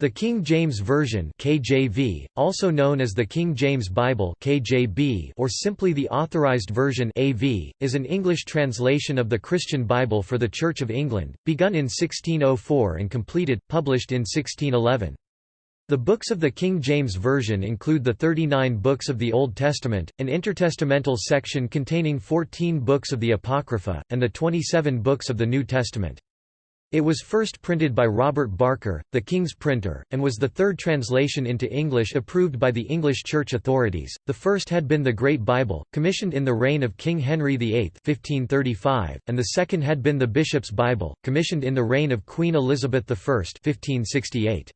The King James Version (KJV), also known as the King James Bible (KJB) or simply the Authorized Version (AV), is an English translation of the Christian Bible for the Church of England, begun in 1604 and completed published in 1611. The books of the King James Version include the 39 books of the Old Testament, an intertestamental section containing 14 books of the Apocrypha, and the 27 books of the New Testament. It was first printed by Robert Barker, the King's printer, and was the third translation into English approved by the English Church authorities. The first had been the Great Bible, commissioned in the reign of King Henry VIII (1535), and the second had been the Bishop's Bible, commissioned in the reign of Queen Elizabeth I (1568).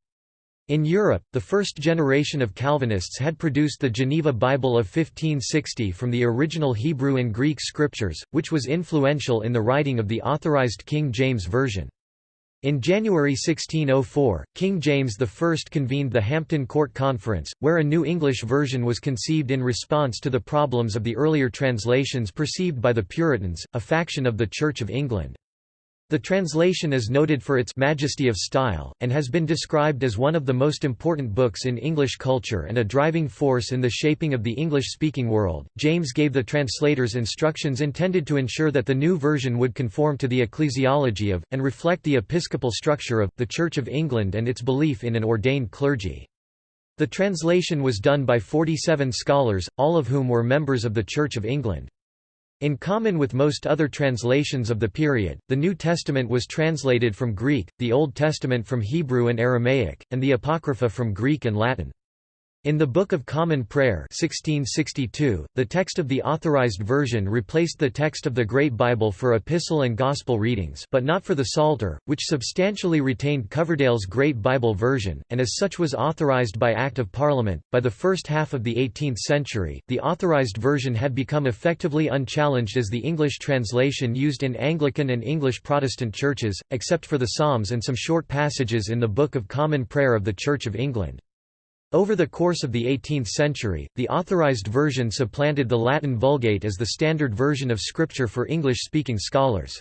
In Europe, the first generation of Calvinists had produced the Geneva Bible of 1560 from the original Hebrew and Greek scriptures, which was influential in the writing of the Authorized King James Version. In January 1604, King James I convened the Hampton Court Conference, where a New English version was conceived in response to the problems of the earlier translations perceived by the Puritans, a faction of the Church of England. The translation is noted for its majesty of style, and has been described as one of the most important books in English culture and a driving force in the shaping of the English-speaking world. James gave the translators instructions intended to ensure that the new version would conform to the ecclesiology of, and reflect the episcopal structure of, the Church of England and its belief in an ordained clergy. The translation was done by 47 scholars, all of whom were members of the Church of England. In common with most other translations of the period, the New Testament was translated from Greek, the Old Testament from Hebrew and Aramaic, and the Apocrypha from Greek and Latin. In the Book of Common Prayer 1662, the text of the Authorized Version replaced the text of the Great Bible for epistle and gospel readings but not for the Psalter, which substantially retained Coverdale's Great Bible version, and as such was authorized by Act of Parliament. By the first half of the 18th century, the Authorized Version had become effectively unchallenged as the English translation used in Anglican and English Protestant churches, except for the Psalms and some short passages in the Book of Common Prayer of the Church of England. Over the course of the 18th century, the Authorized Version supplanted the Latin Vulgate as the standard version of Scripture for English-speaking scholars.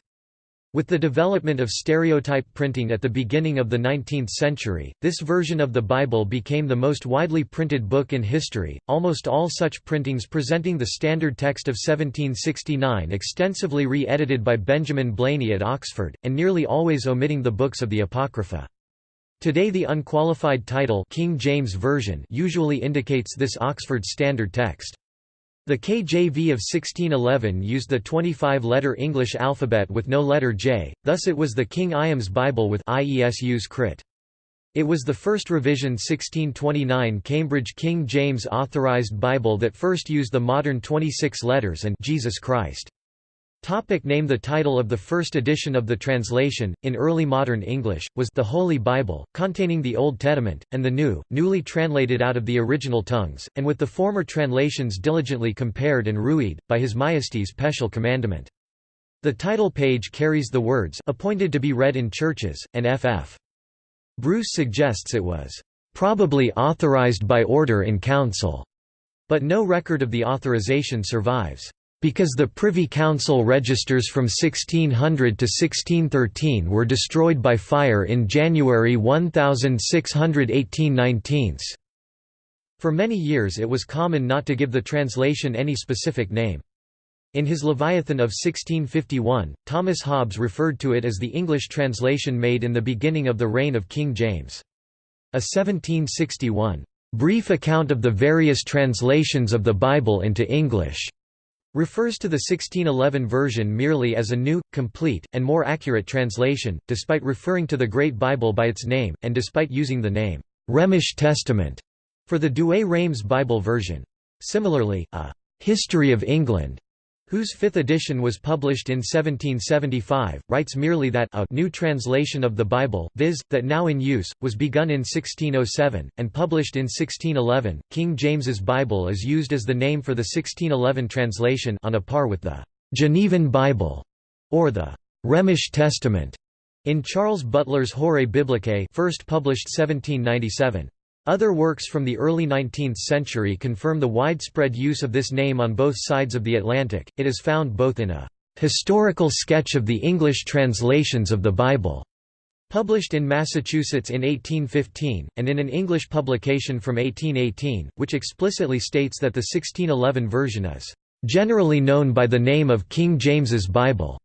With the development of stereotype printing at the beginning of the 19th century, this version of the Bible became the most widely printed book in history. Almost all such printings presenting the standard text of 1769 extensively re-edited by Benjamin Blaney at Oxford, and nearly always omitting the books of the Apocrypha. Today the unqualified title King James Version usually indicates this Oxford Standard Text. The KJV of 1611 used the 25-letter English alphabet with no letter J, thus it was the King Iams Bible with IESU's crit. It was the first revision 1629 Cambridge King James Authorized Bible that first used the modern 26 letters and Jesus Christ. Topic name The title of the first edition of the translation, in early modern English, was The Holy Bible, containing the Old Testament, and the New, newly translated out of the original tongues, and with the former translations diligently compared and ruied, by His Majesty's special commandment. The title page carries the words appointed to be read in churches, and F.F. Bruce suggests it was probably authorized by order in council, but no record of the authorization survives. Because the Privy Council registers from 1600 to 1613 were destroyed by fire in January 1618 19 For many years it was common not to give the translation any specific name. In his Leviathan of 1651, Thomas Hobbes referred to it as the English translation made in the beginning of the reign of King James. A 1761, "...brief account of the various translations of the Bible into English." Refers to the 1611 version merely as a new, complete, and more accurate translation, despite referring to the Great Bible by its name, and despite using the name, Rhemish Testament, for the Douay-Rheims Bible version. Similarly, a History of England whose fifth edition was published in 1775, writes merely that a new translation of the Bible, viz., that now in use, was begun in 1607, and published in 1611. King James's Bible is used as the name for the 1611 translation on a par with the Genevan Bible, or the Rhemish Testament, in Charles Butler's Horae Biblicae first published 1797. Other works from the early 19th century confirm the widespread use of this name on both sides of the Atlantic. It is found both in a historical sketch of the English translations of the Bible, Published in Massachusetts in 1815, and in an English publication from 1818, which explicitly states that the 1611 version is "...generally known by the name of King James's Bible."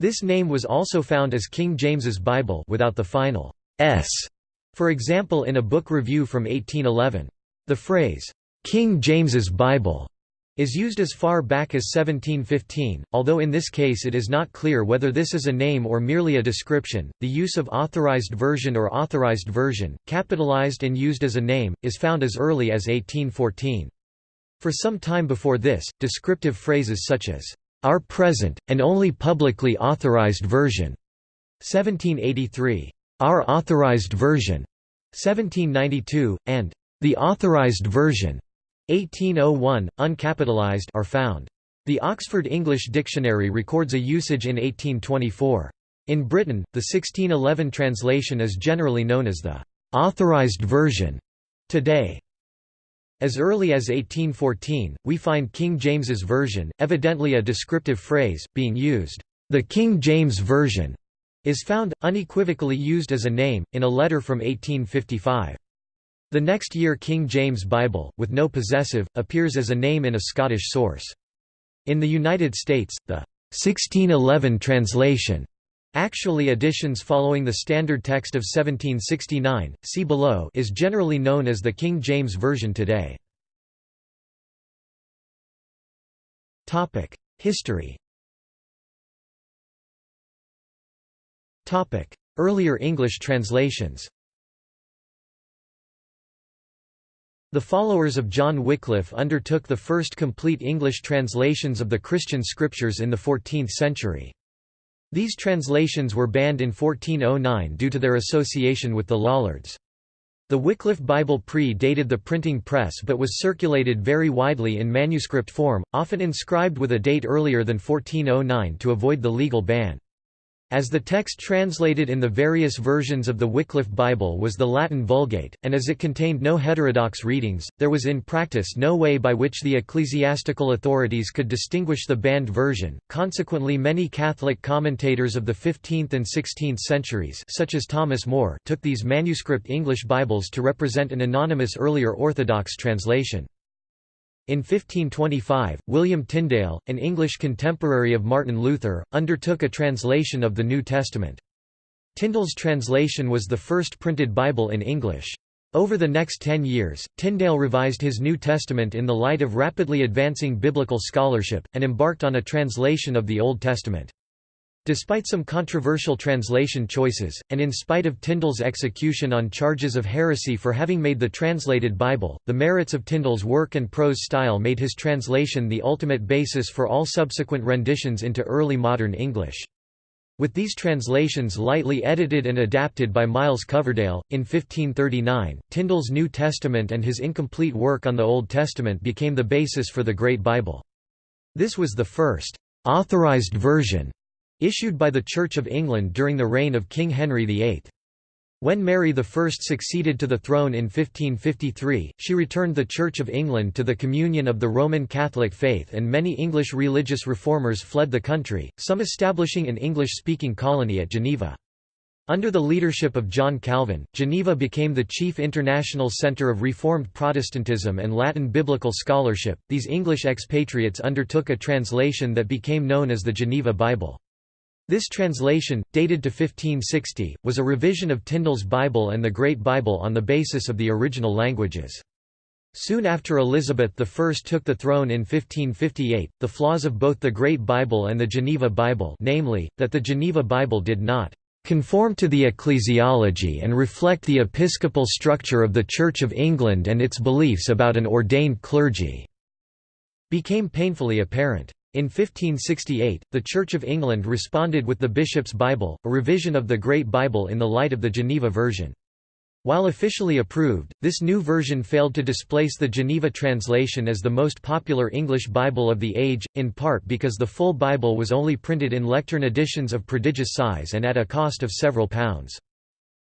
This name was also found as King James's Bible without the final s, for example in a book review from 1811. The phrase, "'King James's Bible' is used as far back as 1715, although in this case it is not clear whether this is a name or merely a description. The use of authorized version or authorized version, capitalized and used as a name, is found as early as 1814. For some time before this, descriptive phrases such as, our present, and only publicly authorized version, 1783, our authorized version, 1792, and the authorized version, 1801, uncapitalized are found. The Oxford English Dictionary records a usage in 1824. In Britain, the 1611 translation is generally known as the «authorized version» today. As early as 1814, we find King James's Version, evidently a descriptive phrase, being used. The King James Version is found, unequivocally used as a name, in a letter from 1855. The next year King James Bible, with no possessive, appears as a name in a Scottish source. In the United States, the 1611 translation Actually editions following the standard text of 1769, see below is generally known as the King James Version today. History Earlier English translations The followers of John Wycliffe undertook the first complete English translations of the Christian scriptures in the 14th century. These translations were banned in 1409 due to their association with the Lollards. The Wycliffe Bible pre-dated the printing press but was circulated very widely in manuscript form, often inscribed with a date earlier than 1409 to avoid the legal ban. As the text translated in the various versions of the Wycliffe Bible was the Latin Vulgate, and as it contained no heterodox readings, there was in practice no way by which the ecclesiastical authorities could distinguish the banned version. Consequently, many Catholic commentators of the 15th and 16th centuries, such as Thomas More, took these manuscript English Bibles to represent an anonymous earlier Orthodox translation. In 1525, William Tyndale, an English contemporary of Martin Luther, undertook a translation of the New Testament. Tyndale's translation was the first printed Bible in English. Over the next ten years, Tyndale revised his New Testament in the light of rapidly advancing biblical scholarship, and embarked on a translation of the Old Testament. Despite some controversial translation choices, and in spite of Tyndale's execution on charges of heresy for having made the translated Bible, the merits of Tyndale's work and prose style made his translation the ultimate basis for all subsequent renditions into early modern English. With these translations lightly edited and adapted by Miles Coverdale, in 1539, Tyndale's New Testament and his incomplete work on the Old Testament became the basis for the Great Bible. This was the first authorized version issued by the Church of England during the reign of King Henry VIII. When Mary I succeeded to the throne in 1553, she returned the Church of England to the communion of the Roman Catholic faith and many English religious reformers fled the country, some establishing an English-speaking colony at Geneva. Under the leadership of John Calvin, Geneva became the chief international center of Reformed Protestantism and Latin biblical scholarship. These English expatriates undertook a translation that became known as the Geneva Bible. This translation, dated to 1560, was a revision of Tyndale's Bible and the Great Bible on the basis of the original languages. Soon after Elizabeth I took the throne in 1558, the flaws of both the Great Bible and the Geneva Bible namely, that the Geneva Bible did not conform to the ecclesiology and reflect the episcopal structure of the Church of England and its beliefs about an ordained clergy", became painfully apparent. In 1568, the Church of England responded with the Bishop's Bible, a revision of the Great Bible in the light of the Geneva version. While officially approved, this new version failed to displace the Geneva translation as the most popular English Bible of the age, in part because the full Bible was only printed in lectern editions of prodigious size and at a cost of several pounds.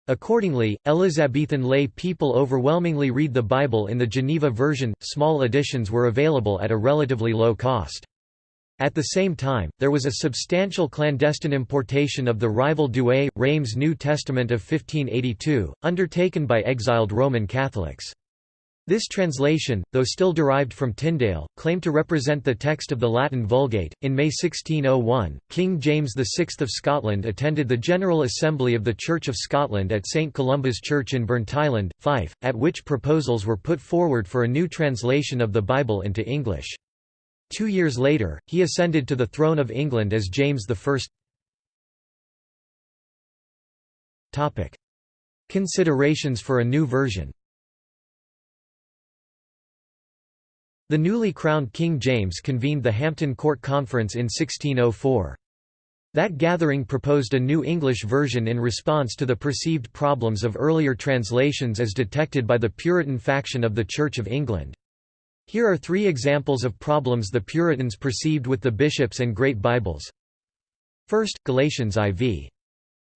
Accordingly, Elizabethan lay people overwhelmingly read the Bible in the Geneva version, small editions were available at a relatively low cost. At the same time, there was a substantial clandestine importation of the rival Douay, Rheims New Testament of 1582, undertaken by exiled Roman Catholics. This translation, though still derived from Tyndale, claimed to represent the text of the Latin Vulgate. In May 1601, King James VI of Scotland attended the General Assembly of the Church of Scotland at St Columba's Church in Burntisland, Fife, at which proposals were put forward for a new translation of the Bible into English. Two years later, he ascended to the throne of England as James I. Considerations for a new version The newly crowned King James convened the Hampton Court Conference in 1604. That gathering proposed a new English version in response to the perceived problems of earlier translations as detected by the Puritan faction of the Church of England. Here are three examples of problems the Puritans perceived with the bishops and Great Bibles. First, Galatians IV.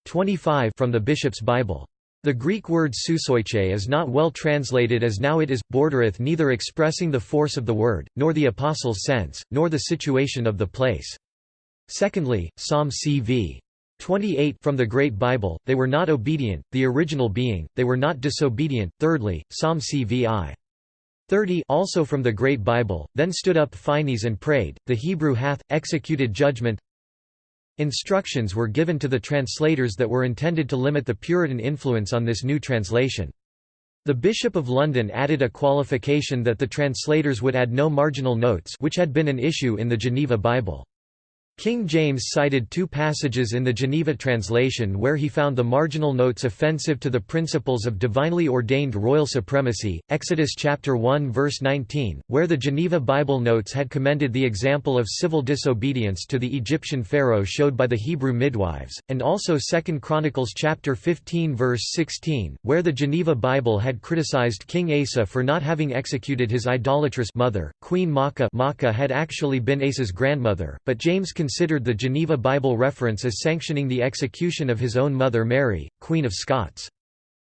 25 from the Bishop's Bible. The Greek word sousoiche is not well translated as now it is, bordereth neither expressing the force of the word, nor the apostle's sense, nor the situation of the place. Secondly, Psalm cv. 28 from the Great Bible, they were not obedient, the original being, they were not disobedient. Thirdly, Psalm cvi. 30 also from the Great Bible, then stood up Phinehas and prayed, the Hebrew hath, executed judgment, Instructions were given to the translators that were intended to limit the Puritan influence on this new translation. The Bishop of London added a qualification that the translators would add no marginal notes which had been an issue in the Geneva Bible. King James cited two passages in the Geneva translation where he found the marginal notes offensive to the principles of divinely ordained royal supremacy. Exodus chapter 1 verse 19, where the Geneva Bible notes had commended the example of civil disobedience to the Egyptian pharaoh showed by the Hebrew midwives, and also 2 Chronicles chapter 15 verse 16, where the Geneva Bible had criticized King Asa for not having executed his idolatrous mother, Queen Maachah. Maachah had actually been Asa's grandmother, but James considered the Geneva Bible reference as sanctioning the execution of his own mother Mary, Queen of Scots.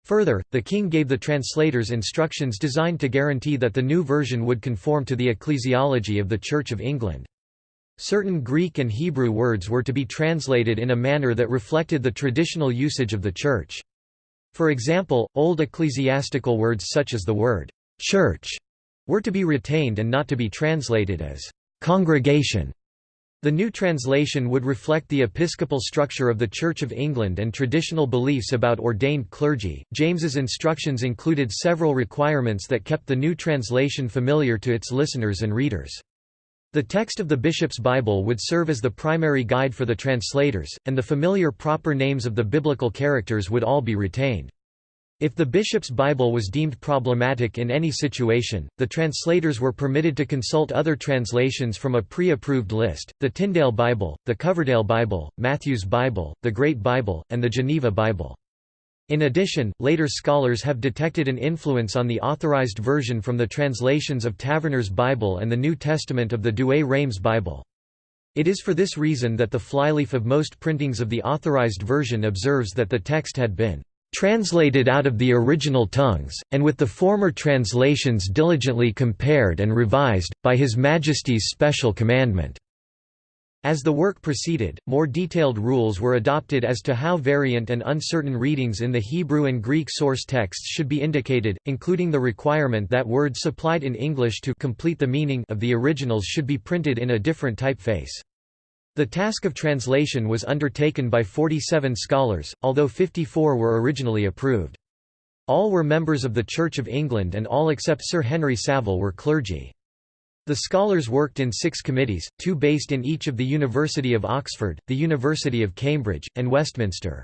Further, the king gave the translators instructions designed to guarantee that the new version would conform to the ecclesiology of the Church of England. Certain Greek and Hebrew words were to be translated in a manner that reflected the traditional usage of the Church. For example, old ecclesiastical words such as the word «church» were to be retained and not to be translated as «congregation» The new translation would reflect the episcopal structure of the Church of England and traditional beliefs about ordained clergy. James's instructions included several requirements that kept the new translation familiar to its listeners and readers. The text of the bishop's Bible would serve as the primary guide for the translators, and the familiar proper names of the biblical characters would all be retained. If the bishop's Bible was deemed problematic in any situation, the translators were permitted to consult other translations from a pre-approved list, the Tyndale Bible, the Coverdale Bible, Matthew's Bible, the Great Bible, and the Geneva Bible. In addition, later scholars have detected an influence on the authorized version from the translations of Taverner's Bible and the New Testament of the Douay-Rheims Bible. It is for this reason that the flyleaf of most printings of the authorized version observes that the text had been translated out of the original tongues, and with the former translations diligently compared and revised, by His Majesty's special commandment." As the work proceeded, more detailed rules were adopted as to how variant and uncertain readings in the Hebrew and Greek source texts should be indicated, including the requirement that words supplied in English to complete the meaning of the originals should be printed in a different typeface. The task of translation was undertaken by 47 scholars, although 54 were originally approved. All were members of the Church of England and all except Sir Henry Savile were clergy. The scholars worked in six committees, two based in each of the University of Oxford, the University of Cambridge, and Westminster.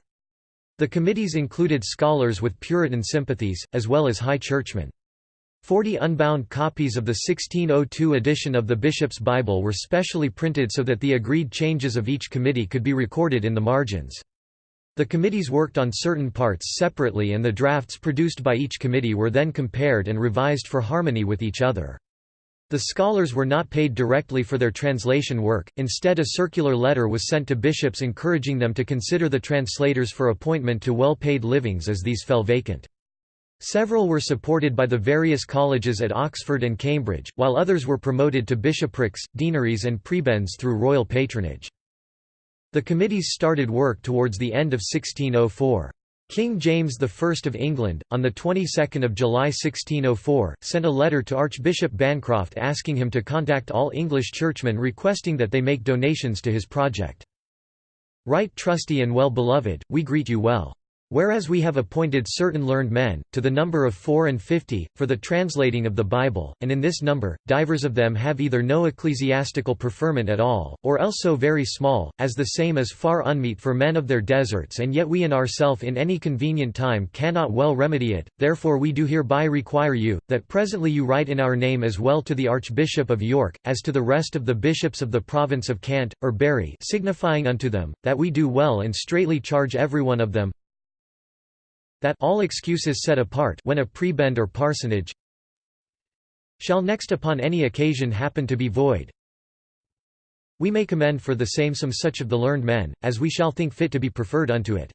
The committees included scholars with Puritan sympathies, as well as High Churchmen. Forty unbound copies of the 1602 edition of the Bishop's Bible were specially printed so that the agreed changes of each committee could be recorded in the margins. The committees worked on certain parts separately and the drafts produced by each committee were then compared and revised for harmony with each other. The scholars were not paid directly for their translation work, instead a circular letter was sent to bishops encouraging them to consider the translators for appointment to well-paid livings as these fell vacant. Several were supported by the various colleges at Oxford and Cambridge, while others were promoted to bishoprics, deaneries and prebends through royal patronage. The committees started work towards the end of 1604. King James I of England, on the 22nd of July 1604, sent a letter to Archbishop Bancroft asking him to contact all English churchmen requesting that they make donations to his project. Right trusty and well beloved, we greet you well. Whereas we have appointed certain learned men, to the number of four and fifty, for the translating of the Bible, and in this number, divers of them have either no ecclesiastical preferment at all, or else so very small, as the same is far unmeet for men of their deserts and yet we in ourself in any convenient time cannot well remedy it, therefore we do hereby require you, that presently you write in our name as well to the Archbishop of York, as to the rest of the bishops of the province of Canterbury signifying unto them, that we do well and straightly charge every one of them, that all excuses set apart when a prebend or parsonage shall next upon any occasion happen to be void we may commend for the same some such of the learned men, as we shall think fit to be preferred unto it.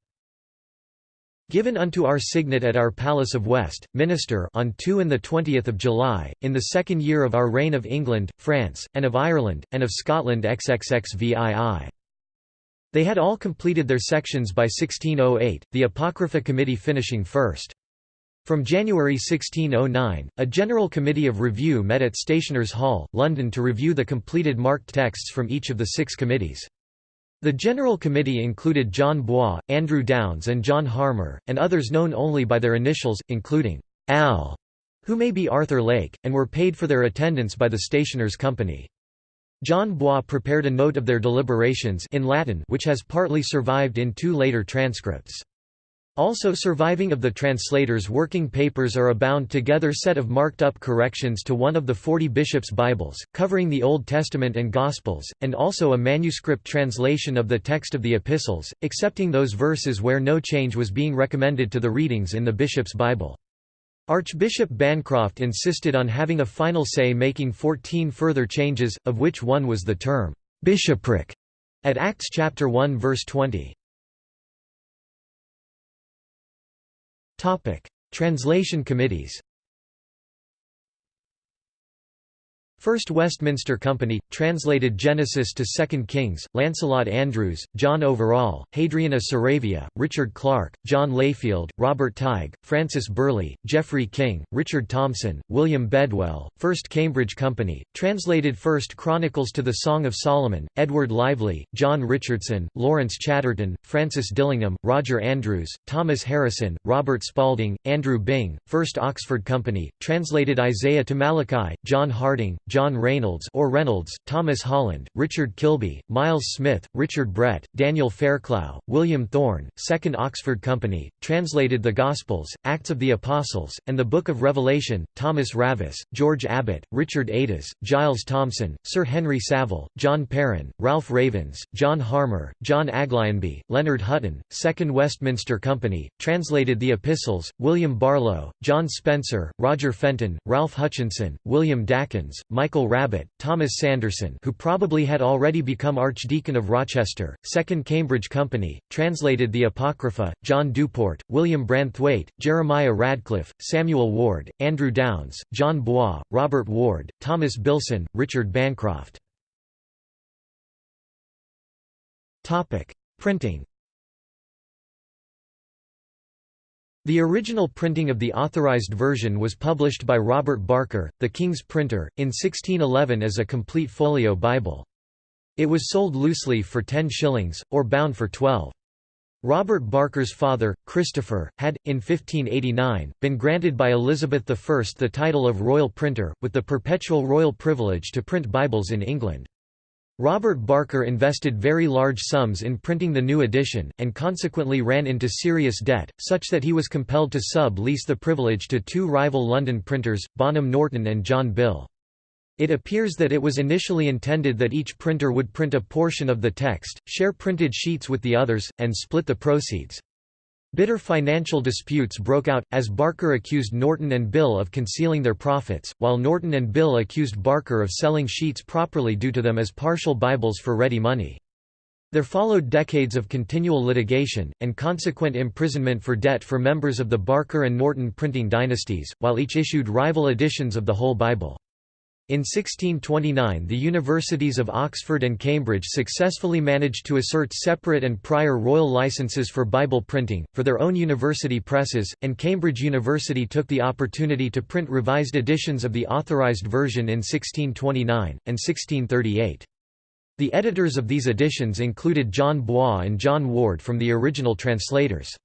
Given unto our signet at our Palace of Westminster on 2 and the 20 July, in the second year of our reign of England, France, and of Ireland, and of Scotland XXXVII. They had all completed their sections by 1608, the Apocrypha Committee finishing first. From January 1609, a General Committee of Review met at Stationers' Hall, London to review the completed marked texts from each of the six committees. The General Committee included John Bois, Andrew Downes and John Harmar, and others known only by their initials, including Al, who may be Arthur Lake, and were paid for their attendance by the Stationers' Company. John Bois prepared a note of their deliberations in Latin which has partly survived in two later transcripts. Also surviving of the translator's working papers are a bound-together set of marked-up corrections to one of the forty bishops' Bibles, covering the Old Testament and Gospels, and also a manuscript translation of the text of the Epistles, excepting those verses where no change was being recommended to the readings in the bishop's Bible. Archbishop Bancroft insisted on having a final say making 14 further changes, of which one was the term, "'bishopric' at Acts chapter 1 verse 20. Translation committees First Westminster Company, translated Genesis to Second Kings, Lancelot Andrewes, John Overall, Hadrian of Saravia, Richard Clarke, John Layfield, Robert Tighe, Francis Burleigh, Geoffrey King, Richard Thomson, William Bedwell, First Cambridge Company, translated First Chronicles to the Song of Solomon, Edward Lively, John Richardson, Lawrence Chaderton, Francis Dillingham, Roger Andrewes, Thomas Harrison, Robert Spalding, Andrew Bing, First Oxford Company, translated Isaiah to Malachi, John Harding, John Rainolds or Reynolds, Thomas Holland, Richard Kilby, Miles Smith, Richard Brett, Daniel Fairclough, William Thorne, Second Oxford Company, translated the Gospels, Acts of the Apostles, and the Book of Revelation, Thomas Ravis, George Abbot, Richard Ades, Giles Thomson, Sir Henry Savile, John Peryn, Ralph Ravens, John Harmar, John Aglionby, Leonard Hutten, Second Westminster Company, translated the Epistles, William Barlow, John Spencer, Roger Fenton, Ralph Hutchinson, William Michael Rabbet, Thomas Sanderson who probably had already become Archdeacon of Rochester, Second Cambridge Company, translated the Apocrypha, John Duport, William Branthwaite, Jeremiah Radcliffe, Samuel Ward, Andrew Downes, John Bois, Robert Ward, Thomas Bilson, Richard Bancroft. Printing The original printing of the Authorized Version was published by Robert Barker, the King's printer, in 1611 as a complete folio Bible. It was sold loosely for 10 shillings, or bound for 12. Robert Barker's father, Christopher, had, in 1589, been granted by Elizabeth I the title of royal printer, with the perpetual royal privilege to print Bibles in England. Robert Barker invested very large sums in printing the new edition, and consequently ran into serious debt, such that he was compelled to sub-lease the privilege to two rival London printers, Bonham Norton and John Bill. It appears that it was initially intended that each printer would print a portion of the text, share printed sheets with the others, and split the proceeds. Bitter financial disputes broke out, as Barker accused Norton and Bill of concealing their profits, while Norton and Bill accused Barker of selling sheets properly due to them as partial Bibles for ready money. There followed decades of continual litigation, and consequent imprisonment for debt for members of the Barker and Norton printing dynasties, while each issued rival editions of the whole Bible. In 1629 the universities of Oxford and Cambridge successfully managed to assert separate and prior royal licenses for Bible printing, for their own university presses, and Cambridge University took the opportunity to print revised editions of the Authorized Version in 1629, and 1638. The editors of these editions included John Bois and John Ward from the original translators.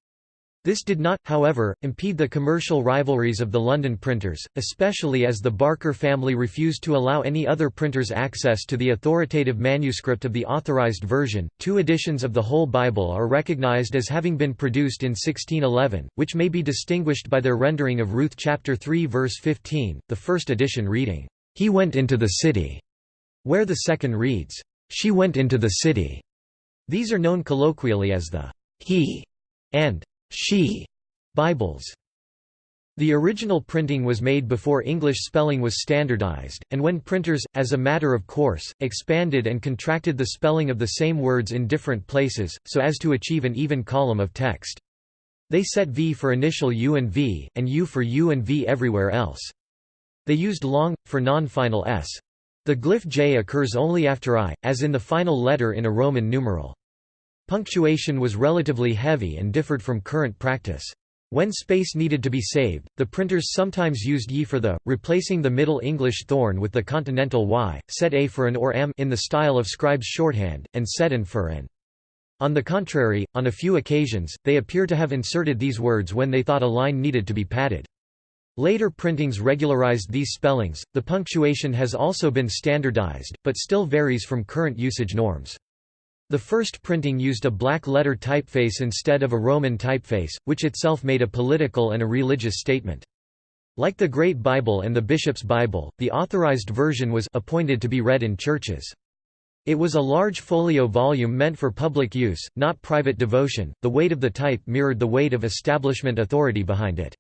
This did not, however, impede the commercial rivalries of the London printers, especially as the Barker family refused to allow any other printers access to the authoritative manuscript of the Authorized Version. Two editions of the whole Bible are recognized as having been produced in 1611, which may be distinguished by their rendering of Ruth chapter 3 verse 15, the first edition reading, "He went into the city," where the second reads, she went into the city. These are known colloquially as the he and she Bibles. The original printing was made before English spelling was standardized, and when printers, as a matter of course, expanded and contracted the spelling of the same words in different places, so as to achieve an even column of text. They set V for initial U and V, and U for U and V everywhere else. They used long, for non-final S. The glyph J occurs only after I, as in the final letter in a Roman numeral. Punctuation was relatively heavy and differed from current practice. When space needed to be saved, the printers sometimes used ye for the, replacing the Middle English thorn with the continental y, set a for an or m in the style of scribes' shorthand, and set an for an. On the contrary, on a few occasions, they appear to have inserted these words when they thought a line needed to be padded. Later printings regularized these spellings. The punctuation has also been standardized, but still varies from current usage norms. The first printing used a black letter typeface instead of a Roman typeface, which itself made a political and a religious statement. Like the Great Bible and the Bishop's Bible, the Authorized Version was appointed to be read in churches. It was a large folio volume meant for public use, not private devotion. The weight of the type mirrored the weight of establishment authority behind it.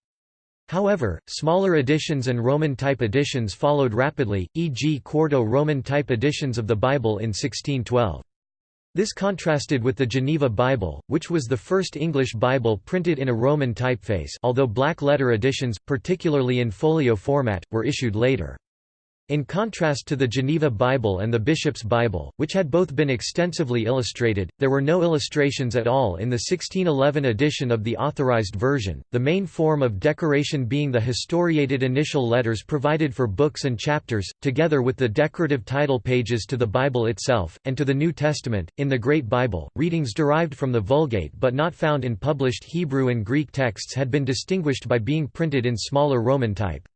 However, smaller editions and Roman type editions followed rapidly, e.g. quarto Roman type editions of the Bible in 1612. This contrasted with the Geneva Bible, which was the first English Bible printed in a Roman typeface although black letter editions, particularly in folio format, were issued later. In contrast to the Geneva Bible and the Bishop's Bible, which had both been extensively illustrated, there were no illustrations at all in the 1611 edition of the Authorized Version, the main form of decoration being the historiated initial letters provided for books and chapters, together with the decorative title pages to the Bible itself, and to the New Testament. In the Great Bible, readings derived from the Vulgate but not found in published Hebrew and Greek texts had been distinguished by being printed in smaller Roman type.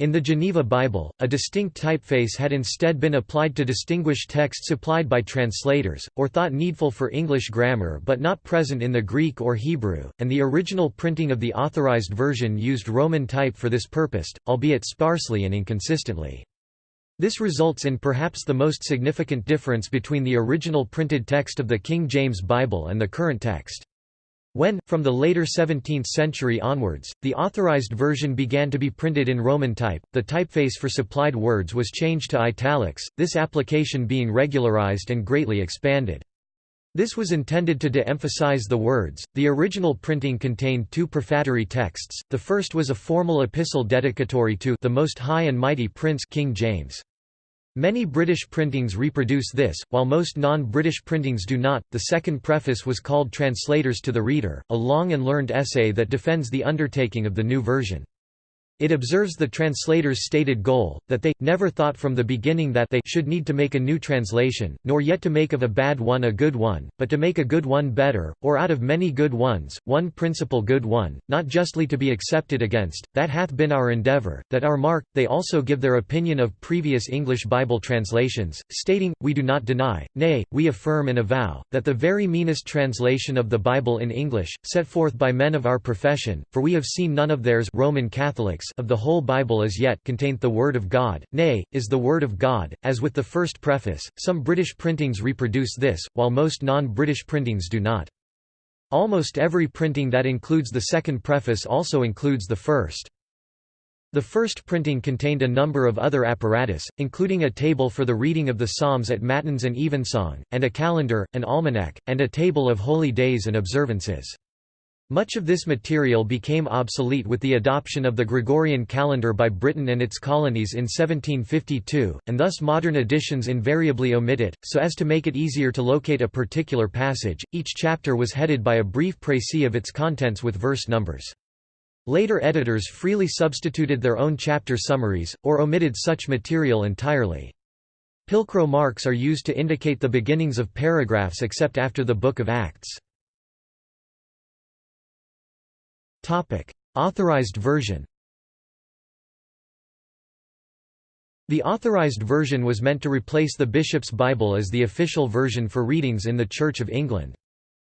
In the Geneva Bible, a distinct typeface had instead been applied to distinguish texts supplied by translators, or thought needful for English grammar but not present in the Greek or Hebrew, and the original printing of the Authorized Version used Roman type for this purpose, albeit sparsely and inconsistently. This results in perhaps the most significant difference between the original printed text of the King James Bible and the current text. When, from the later 17th century onwards, the authorized version began to be printed in Roman type, the typeface for supplied words was changed to italics, this application being regularized and greatly expanded. This was intended to de-emphasize the words. The original printing contained two prefatory texts. The first was a formal epistle dedicatory to the Most High and Mighty Prince King James. Many British printings reproduce this, while most non-British printings do not. The second preface was called Translators to the Reader, a long and learned essay that defends the undertaking of the new version. It observes the translator's stated goal, that they, never thought from the beginning that they should need to make a new translation, nor yet to make of a bad one a good one, but to make a good one better, or out of many good ones, one principal good one, not justly to be accepted against, that hath been our endeavour, that our mark. They also give their opinion of previous English Bible translations, stating, We do not deny, nay, we affirm and avow, that the very meanest translation of the Bible in English, set forth by men of our profession, for we have seen none of theirs Roman Catholics of the whole Bible as yet contained the Word of God, nay, is the Word of God, as with the first preface. Some British printings reproduce this, while most non-British printings do not. Almost every printing that includes the second preface also includes the first. The first printing contained a number of other apparatus, including a table for the reading of the Psalms at Matins and Evensong, and a calendar, an almanac, and a table of holy days and observances. Much of this material became obsolete with the adoption of the Gregorian calendar by Britain and its colonies in 1752, and thus modern editions invariably omit it, so as to make it easier to locate a particular passage. Each chapter was headed by a brief précis of its contents with verse numbers. Later editors freely substituted their own chapter summaries, or omitted such material entirely. Pilcrow marks are used to indicate the beginnings of paragraphs except after the Book of Acts. Authorized version The Authorized Version was meant to replace the Bishop's Bible as the official version for readings in the Church of England.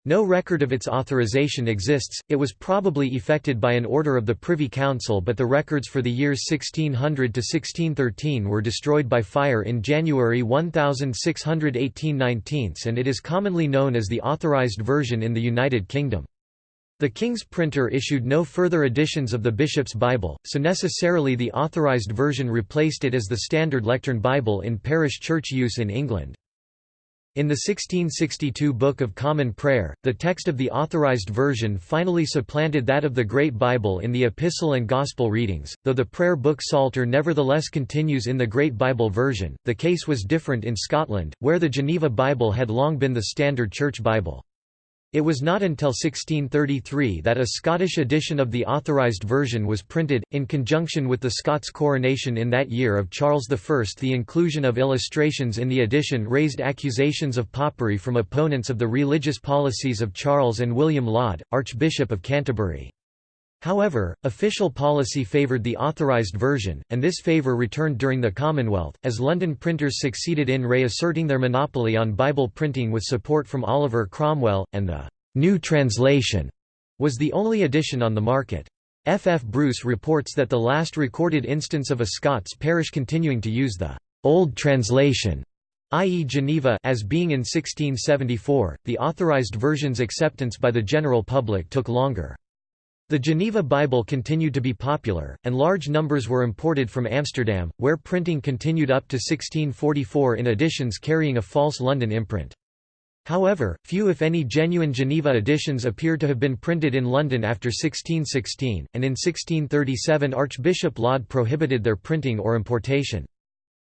No record of its authorization exists, it was probably effected by an order of the Privy Council but the records for the years 1600 to 1613 were destroyed by fire in January 1618 19 and it is commonly known as the Authorized Version in the United Kingdom. The King's printer issued no further editions of the Bishop's Bible, so necessarily the Authorized Version replaced it as the standard lectern Bible in parish church use in England. In the 1662 Book of Common Prayer, the text of the Authorized Version finally supplanted that of the Great Bible in the Epistle and Gospel readings, though the prayer book Psalter nevertheless continues in the Great Bible version. The case was different in Scotland, where the Geneva Bible had long been the standard church Bible. It was not until 1633 that a Scottish edition of the Authorised Version was printed, in conjunction with the Scots coronation in that year of Charles I. The inclusion of illustrations in the edition raised accusations of popery from opponents of the religious policies of Charles and William Laud, Archbishop of Canterbury. However, official policy favoured the authorised version, and this favour returned during the Commonwealth, as London printers succeeded in reasserting their monopoly on Bible printing with support from Oliver Cromwell, and the «New Translation» was the only edition on the market. F. F. Bruce reports that the last recorded instance of a Scots parish continuing to use the «Old Translation» i.e. Geneva as being in 1674, the authorised version's acceptance by the general public took longer. The Geneva Bible continued to be popular, and large numbers were imported from Amsterdam, where printing continued up to 1644 in editions carrying a false London imprint. However, few if any genuine Geneva editions appear to have been printed in London after 1616, and in 1637 Archbishop Laud prohibited their printing or importation.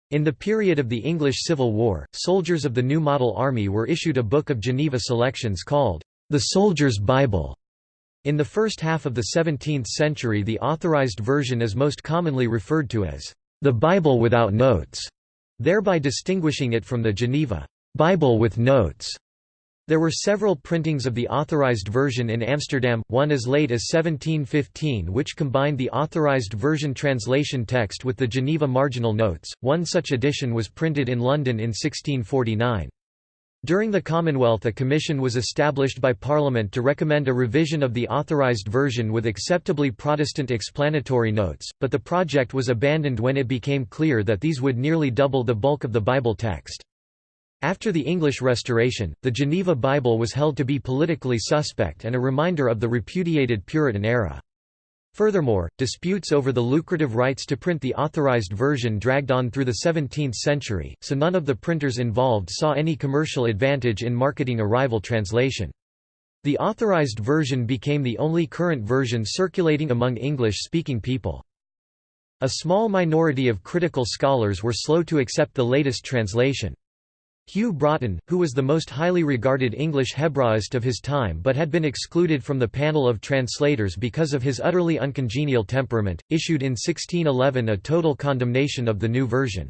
In the period of the English Civil War, soldiers of the New Model Army were issued a book of Geneva selections called, "'The Soldier's Bible' In the first half of the 17th century the Authorized Version is most commonly referred to as the Bible without notes, thereby distinguishing it from the Geneva Bible with notes. There were several printings of the Authorized Version in Amsterdam, one as late as 1715 which combined the Authorized Version translation text with the Geneva marginal notes, one such edition was printed in London in 1649. During the Commonwealth a commission was established by Parliament to recommend a revision of the authorised version with acceptably Protestant explanatory notes, but the project was abandoned when it became clear that these would nearly double the bulk of the Bible text. After the English Restoration, the Geneva Bible was held to be politically suspect and a reminder of the repudiated Puritan era. Furthermore, disputes over the lucrative rights to print the authorized version dragged on through the 17th century, so none of the printers involved saw any commercial advantage in marketing a rival translation. The authorized version became the only current version circulating among English-speaking people. A small minority of critical scholars were slow to accept the latest translation. Hugh Broughton, who was the most highly regarded English Hebraist of his time but had been excluded from the panel of translators because of his utterly uncongenial temperament, issued in 1611 a total condemnation of the new version.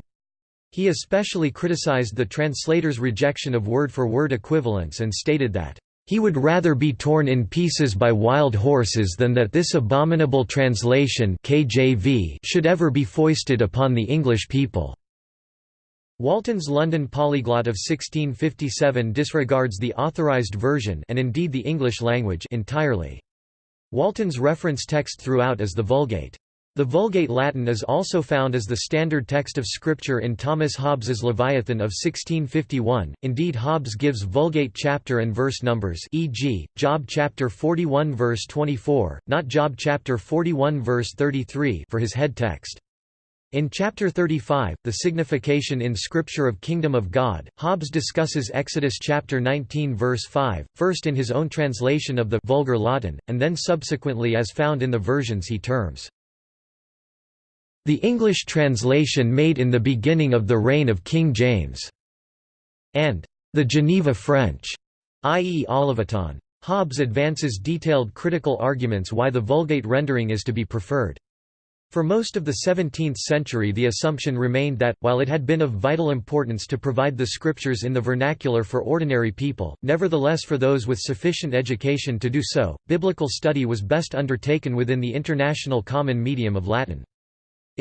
He especially criticized the translator's rejection of word-for-word -word equivalents and stated that, "...he would rather be torn in pieces by wild horses than that this abominable translation KJV should ever be foisted upon the English people." Walton's London Polyglot of 1657 disregards the authorised version and indeed the English language entirely. Walton's reference text throughout is the Vulgate. The Vulgate Latin is also found as the standard text of Scripture in Thomas Hobbes's Leviathan of 1651. Indeed, Hobbes gives Vulgate chapter and verse numbers, e.g., Job chapter 41 verse 24, not Job chapter 41 verse 33, for his head text. In chapter 35, the signification in Scripture of Kingdom of God, Hobbes discusses Exodus chapter 19 verse 5, first in his own translation of the Vulgar Latin, and then subsequently as found in the versions he terms the English translation made in the beginning of the reign of King James, and the Geneva French, i.e. Olivetan. Hobbes advances detailed critical arguments why the Vulgate rendering is to be preferred. For most of the 17th century the assumption remained that, while it had been of vital importance to provide the scriptures in the vernacular for ordinary people, nevertheless for those with sufficient education to do so, biblical study was best undertaken within the international common medium of Latin.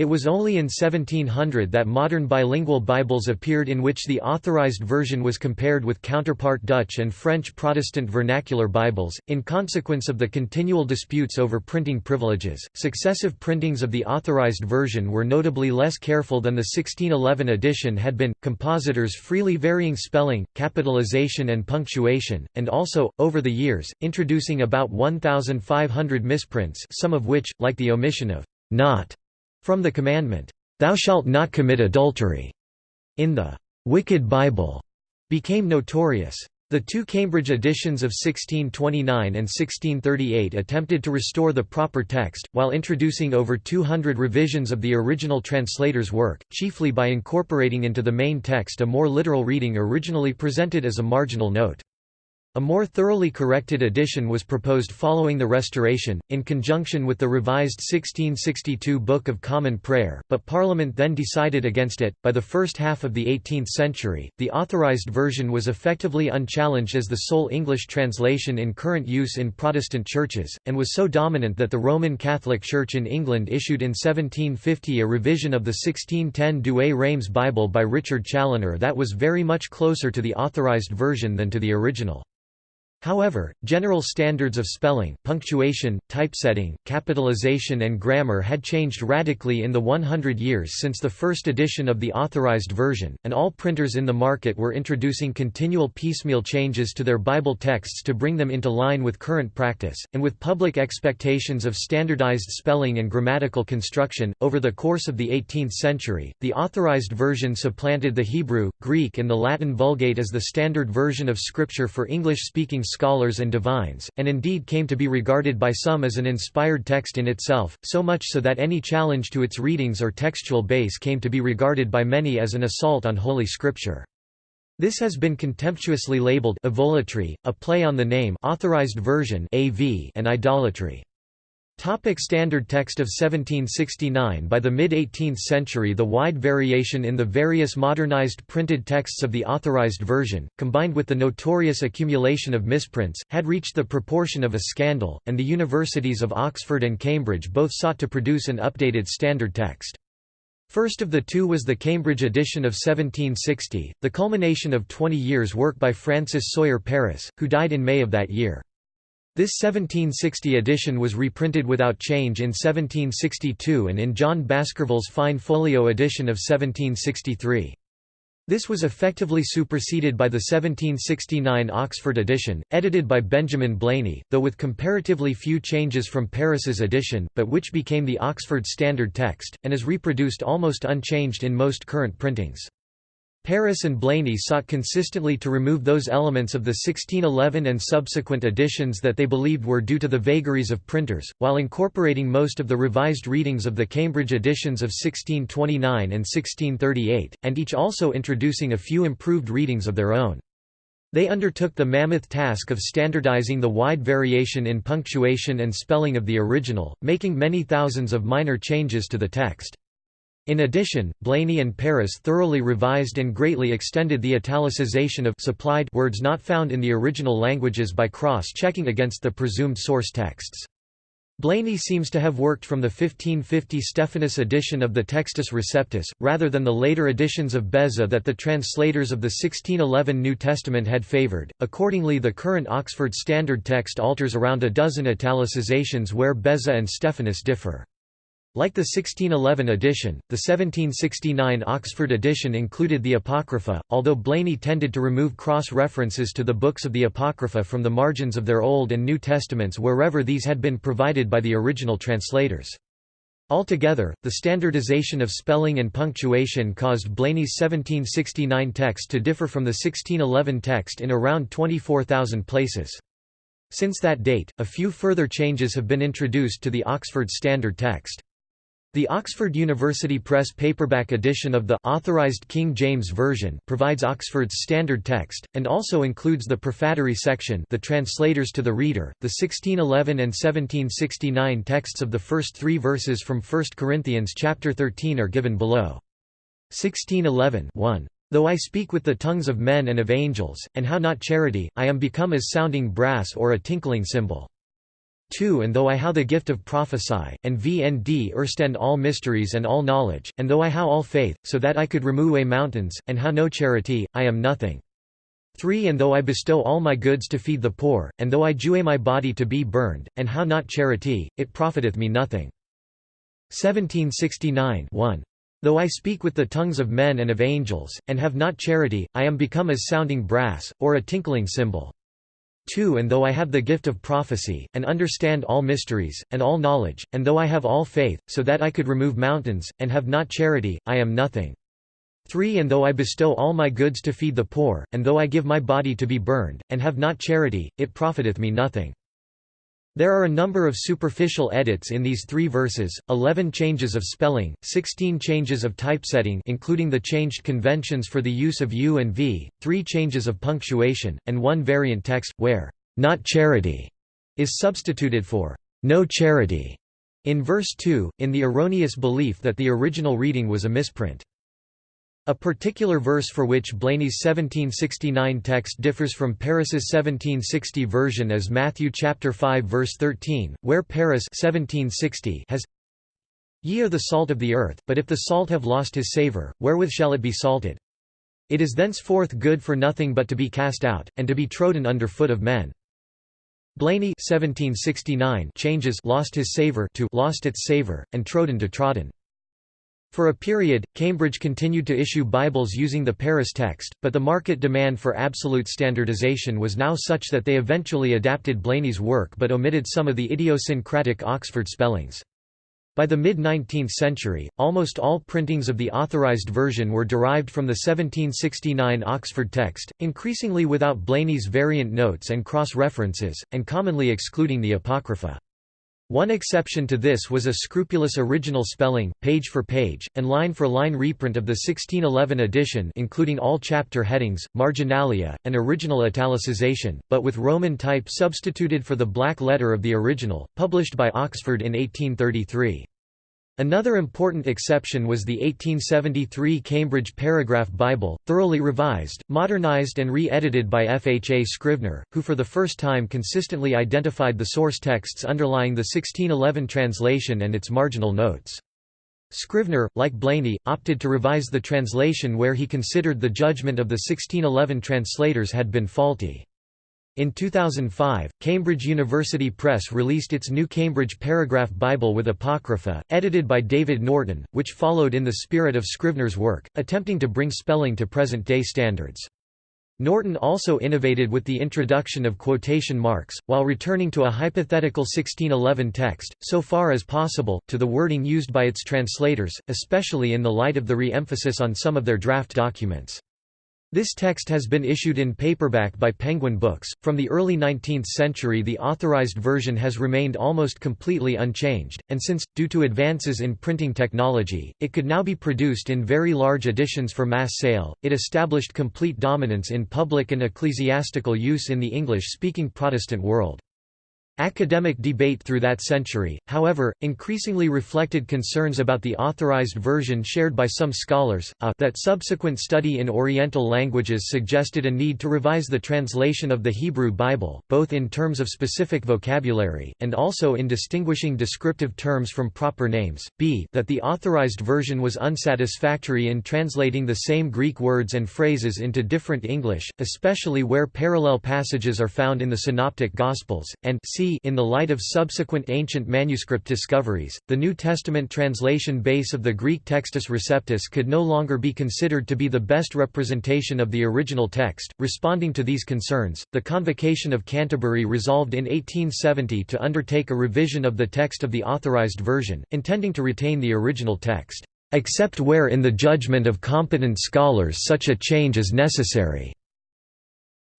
It was only in 1700 that modern bilingual Bibles appeared in which the authorized version was compared with counterpart Dutch and French Protestant vernacular Bibles. In consequence of the continual disputes over printing privileges, successive printings of the authorized version were notably less careful than the 1611 edition had been, compositors freely varying spelling, capitalization, and punctuation, and also, over the years, introducing about 1,500 misprints, some of which, like the omission of not from the commandment, "'Thou shalt not commit adultery' in the "'Wicked Bible' became notorious. The two Cambridge editions of 1629 and 1638 attempted to restore the proper text, while introducing over 200 revisions of the original translator's work, chiefly by incorporating into the main text a more literal reading originally presented as a marginal note. A more thoroughly corrected edition was proposed following the Restoration, in conjunction with the revised 1662 Book of Common Prayer, but Parliament then decided against it. By the first half of the 18th century, the Authorized Version was effectively unchallenged as the sole English translation in current use in Protestant churches, and was so dominant that the Roman Catholic Church in England issued in 1750 a revision of the 1610 Douay Rheims Bible by Richard Challoner that was very much closer to the Authorized Version than to the original. However, general standards of spelling, punctuation, typesetting, capitalization and grammar had changed radically in the 100 years since the first edition of the Authorized Version, and all printers in the market were introducing continual piecemeal changes to their Bible texts to bring them into line with current practice, and with public expectations of standardized spelling and grammatical construction. Over the course of the 18th century, the Authorized Version supplanted the Hebrew, Greek and the Latin Vulgate as the standard version of Scripture for English-speaking scholars and divines, and indeed came to be regarded by some as an inspired text in itself, so much so that any challenge to its readings or textual base came to be regarded by many as an assault on Holy Scripture. This has been contemptuously labeled AVolatry, a play on the name authorized version (AV) and idolatry. Topic standard text of 1769 By the mid-18th century the wide variation in the various modernized printed texts of the Authorized Version, combined with the notorious accumulation of misprints, had reached the proportion of a scandal, and the universities of Oxford and Cambridge both sought to produce an updated standard text. First of the two was the Cambridge edition of 1760, the culmination of 20 years' work by Francis Sawyer Parris, who died in May of that year. This 1760 edition was reprinted without change in 1762 and in John Baskerville's fine folio edition of 1763. This was effectively superseded by the 1769 Oxford edition, edited by Benjamin Blaney, though with comparatively few changes from Parris's edition, but which became the Oxford Standard Text, and is reproduced almost unchanged in most current printings. Parris and Blaney sought consistently to remove those elements of the 1611 and subsequent editions that they believed were due to the vagaries of printers, while incorporating most of the revised readings of the Cambridge editions of 1629 and 1638, and each also introducing a few improved readings of their own. They undertook the mammoth task of standardizing the wide variation in punctuation and spelling of the original, making many thousands of minor changes to the text. In addition, Blaney and Parris thoroughly revised and greatly extended the italicization of supplied words not found in the original languages by cross-checking against the presumed source texts. Blaney seems to have worked from the 1550 Stephanus edition of the Textus Receptus, rather than the later editions of Beza that the translators of the 1611 New Testament had favored. Accordingly, the current Oxford Standard text alters around a dozen italicizations where Beza and Stephanus differ. Like the 1611 edition, the 1769 Oxford edition included the Apocrypha, although Blaney tended to remove cross-references to the books of the Apocrypha from the margins of their Old and New Testaments wherever these had been provided by the original translators. Altogether, the standardization of spelling and punctuation caused Blaney's 1769 text to differ from the 1611 text in around 24,000 places. Since that date, a few further changes have been introduced to the Oxford Standard text. The Oxford University Press paperback edition of the Authorized King James Version provides Oxford's standard text, and also includes the prefatory section the translators to the reader. The 1611 and 1769 texts of the first three verses from 1 Corinthians chapter 13 are given below. 1611 1. Though I speak with the tongues of men and of angels, and how not charity, I am become as sounding brass or a tinkling cymbal. 2 And though I how the gift of prophesy, and vnd erstand all mysteries and all knowledge, and though I how all faith, so that I could remove away mountains, and how no charity, I am nothing. 3 And though I bestow all my goods to feed the poor, and though I jew my body to be burned, and how not charity, it profiteth me nothing. 1769 1. Though I speak with the tongues of men and of angels, and have not charity, I am become as sounding brass, or a tinkling cymbal. 2 And though I have the gift of prophecy, and understand all mysteries, and all knowledge, and though I have all faith, so that I could remove mountains, and have not charity, I am nothing. 3 And though I bestow all my goods to feed the poor, and though I give my body to be burned, and have not charity, it profiteth me nothing. There are a number of superficial edits in these three verses, 11 changes of spelling, 16 changes of typesetting including the changed conventions for the use of U and V, 3 changes of punctuation, and one variant text, where «not charity» is substituted for «no charity» in verse 2, in the erroneous belief that the original reading was a misprint. A particular verse for which Blaney's 1769 text differs from Parris's 1760 version is Matthew chapter 5 verse 13, where Paris 1760 has Ye are the salt of the earth, but if the salt have lost his savour, wherewith shall it be salted? It is thenceforth good for nothing but to be cast out, and to be trodden under foot of men. Blaney 1769 changes lost his savour to lost its savour, and trodden to trodden. For a period, Cambridge continued to issue Bibles using the Parris text, but the market demand for absolute standardization was now such that they eventually adapted Blaney's work but omitted some of the idiosyncratic Oxford spellings. By the mid-19th century, almost all printings of the Authorized Version were derived from the 1769 Oxford text, increasingly without Blaney's variant notes and cross-references, and commonly excluding the Apocrypha. One exception to this was a scrupulous original spelling, page for page, and line for line reprint of the 1611 edition including all chapter headings, marginalia, and original italicization, but with Roman type substituted for the black letter of the original, published by Oxford in 1833. Another important exception was the 1873 Cambridge Paragraph Bible, thoroughly revised, modernized and re-edited by F. H. A. Scrivener, who for the first time consistently identified the source texts underlying the 1611 translation and its marginal notes. Scrivener, like Blaney, opted to revise the translation where he considered the judgment of the 1611 translators had been faulty. In 2005, Cambridge University Press released its new Cambridge Paragraph Bible with Apocrypha, edited by David Norton, which followed in the spirit of Scrivener's work, attempting to bring spelling to present-day standards. Norton also innovated with the introduction of quotation marks, while returning to a hypothetical 1611 text, so far as possible, to the wording used by its translators, especially in the light of the re-emphasis on some of their draft documents. This text has been issued in paperback by Penguin Books. From the early 19th century, the authorized version has remained almost completely unchanged, and since, due to advances in printing technology, it could now be produced in very large editions for mass sale, it established complete dominance in public and ecclesiastical use in the English speaking Protestant world. Academic debate through that century, however, increasingly reflected concerns about the authorized version shared by some scholars, a, that subsequent study in Oriental languages suggested a need to revise the translation of the Hebrew Bible, both in terms of specific vocabulary, and also in distinguishing descriptive terms from proper names, b that the authorized version was unsatisfactory in translating the same Greek words and phrases into different English, especially where parallel passages are found in the Synoptic Gospels, and c in the light of subsequent ancient manuscript discoveries, the New Testament translation base of the Greek Textus Receptus could no longer be considered to be the best representation of the original text. Responding to these concerns, the Convocation of Canterbury resolved in 1870 to undertake a revision of the text of the Authorized Version, intending to retain the original text, except where in the judgment of competent scholars such a change is necessary.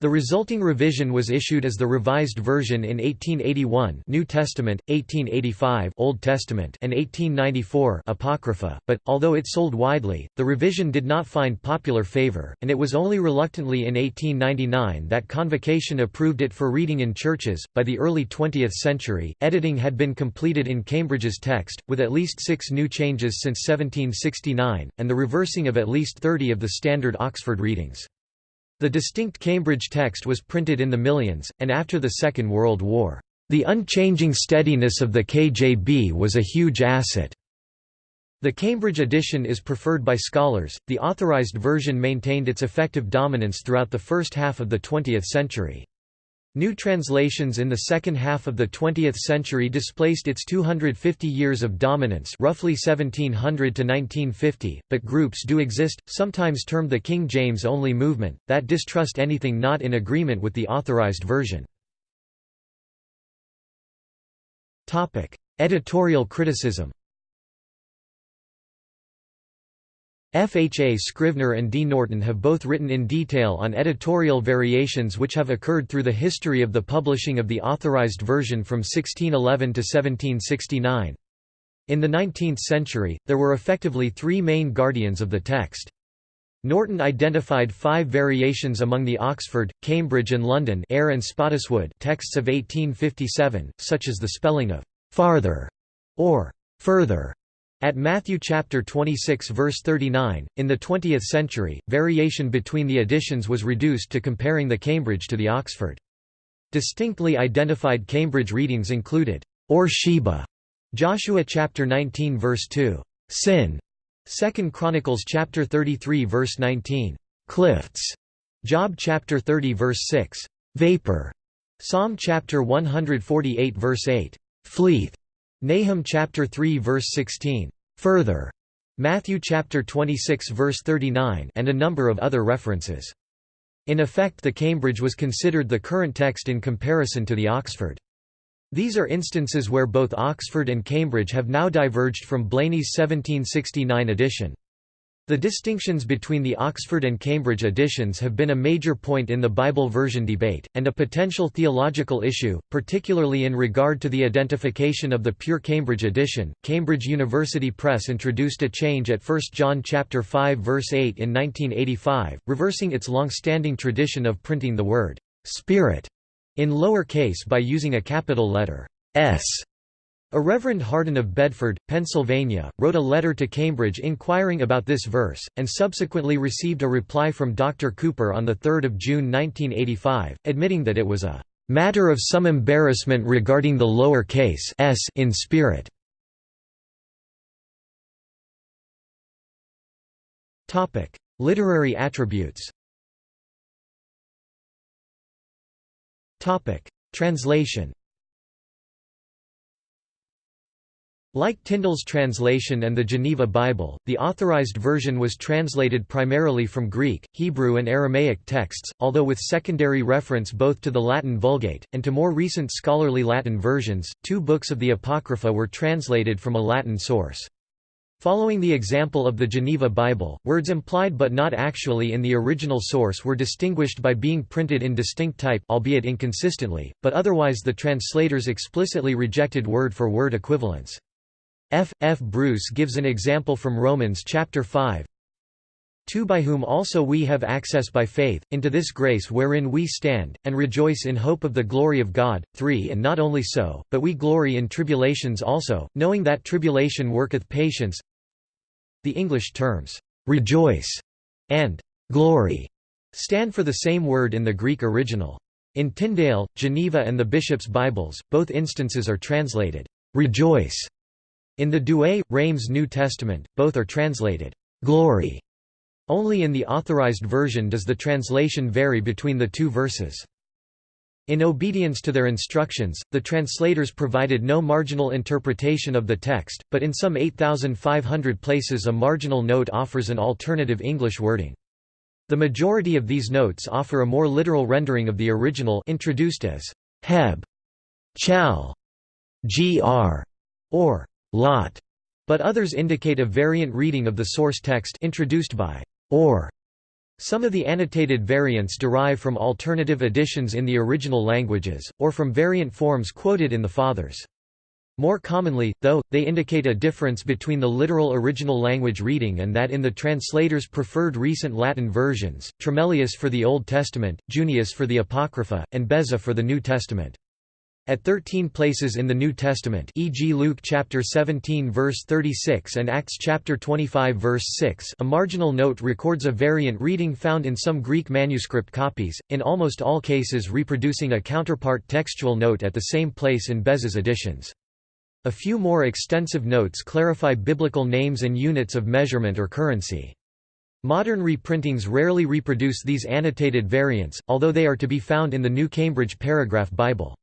The resulting revision was issued as the Revised Version in 1881 New Testament, 1885 Old Testament and 1894 Apocrypha, but, although it sold widely, the revision did not find popular favor, and it was only reluctantly in 1899 that Convocation approved it for reading in churches. By the early 20th century, editing had been completed in Cambridge's text, with at least six new changes since 1769, and the reversing of at least 30 of the standard Oxford readings. The distinct Cambridge text was printed in the millions, and after the Second World War, "...the unchanging steadiness of the KJB was a huge asset." The Cambridge edition is preferred by scholars. The authorized version maintained its effective dominance throughout the first half of the 20th century. New translations in the second half of the 20th century displaced its 250 years of dominance roughly 1700 to 1950, but groups do exist, sometimes termed the King James-only movement, that distrust anything not in agreement with the authorized version. Editorial criticism F. H. A. Scrivener and D. Norton have both written in detail on editorial variations which have occurred through the history of the publishing of the Authorized Version from 1611 to 1769. In the 19th century, there were effectively three main guardians of the text. Norton identified five variations among the Oxford, Cambridge and London Eyre and texts of 1857, such as the spelling of «farther» or «further» At Matthew chapter 26 verse 39, in the 20th century, variation between the editions was reduced to comparing the Cambridge to the Oxford. Distinctly identified Cambridge readings included, or Sheba, Joshua chapter 19 verse 2, sin, 2 Chronicles chapter 33 verse 19, clifts, Job chapter 30 verse 6, vapor, Psalm chapter 148 verse 8, fleeth, Nahum chapter 3 verse 16, further, Matthew chapter 26 verse 39 and a number of other references. In effect the Cambridge was considered the current text in comparison to the Oxford. These are instances where both Oxford and Cambridge have now diverged from Blaney's 1769 edition. The distinctions between the Oxford and Cambridge editions have been a major point in the Bible version debate, and a potential theological issue, particularly in regard to the identification of the pure Cambridge edition. Cambridge University Press introduced a change at 1 John chapter 5 verse 8 in 1985, reversing its long-standing tradition of printing the word Spirit in lower case by using a capital letter S a Reverend Hardin of Bedford, Pennsylvania, wrote a letter to Cambridge inquiring about this verse, and subsequently received a reply from Dr. Cooper on 3 June 1985, admitting that it was a "...matter of some embarrassment regarding the lower case s in spirit." Literary attributes Translation Like Tyndale's translation and the Geneva Bible, the Authorized Version was translated primarily from Greek, Hebrew and Aramaic texts, although with secondary reference both to the Latin Vulgate, and to more recent scholarly Latin versions. Two books of the Apocrypha were translated from a Latin source. Following the example of the Geneva Bible, words implied but not actually in the original source were distinguished by being printed in distinct type albeit inconsistently, but otherwise the translators explicitly rejected word-for-word -word equivalence. F. F. Bruce gives an example from Romans chapter 5, 2 by whom also we have access by faith, into this grace wherein we stand, and rejoice in hope of the glory of God. 3 And not only so, but we glory in tribulations also, knowing that tribulation worketh patience. The English terms, rejoice and glory, stand for the same word in the Greek original. In Tyndale, Geneva and the Bishop's Bibles, both instances are translated, rejoice in the Douay, Reims New Testament, both are translated, "'glory". Only in the Authorized Version does the translation vary between the two verses. In obedience to their instructions, the translators provided no marginal interpretation of the text, but in some 8,500 places a marginal note offers an alternative English wording. The majority of these notes offer a more literal rendering of the original introduced as Heb, Chal, Gr, or Lat, but others indicate a variant reading of the source text introduced by or. Some of the annotated variants derive from alternative editions in the original languages, or from variant forms quoted in the Fathers. More commonly, though, they indicate a difference between the literal original language reading and that in the translator's preferred recent Latin versions, Tremellius for the Old Testament, Junius for the Apocrypha, and Beza for the New Testament. At 13 places in the New Testament e.g. Luke chapter 17 verse 36 and Acts chapter 25 verse 6 a marginal note records a variant reading found in some Greek manuscript copies, in almost all cases reproducing a counterpart textual note at the same place in Beza's editions. A few more extensive notes clarify biblical names and units of measurement or currency. Modern reprintings rarely reproduce these annotated variants, although they are to be found in the New Cambridge Paragraph Bible.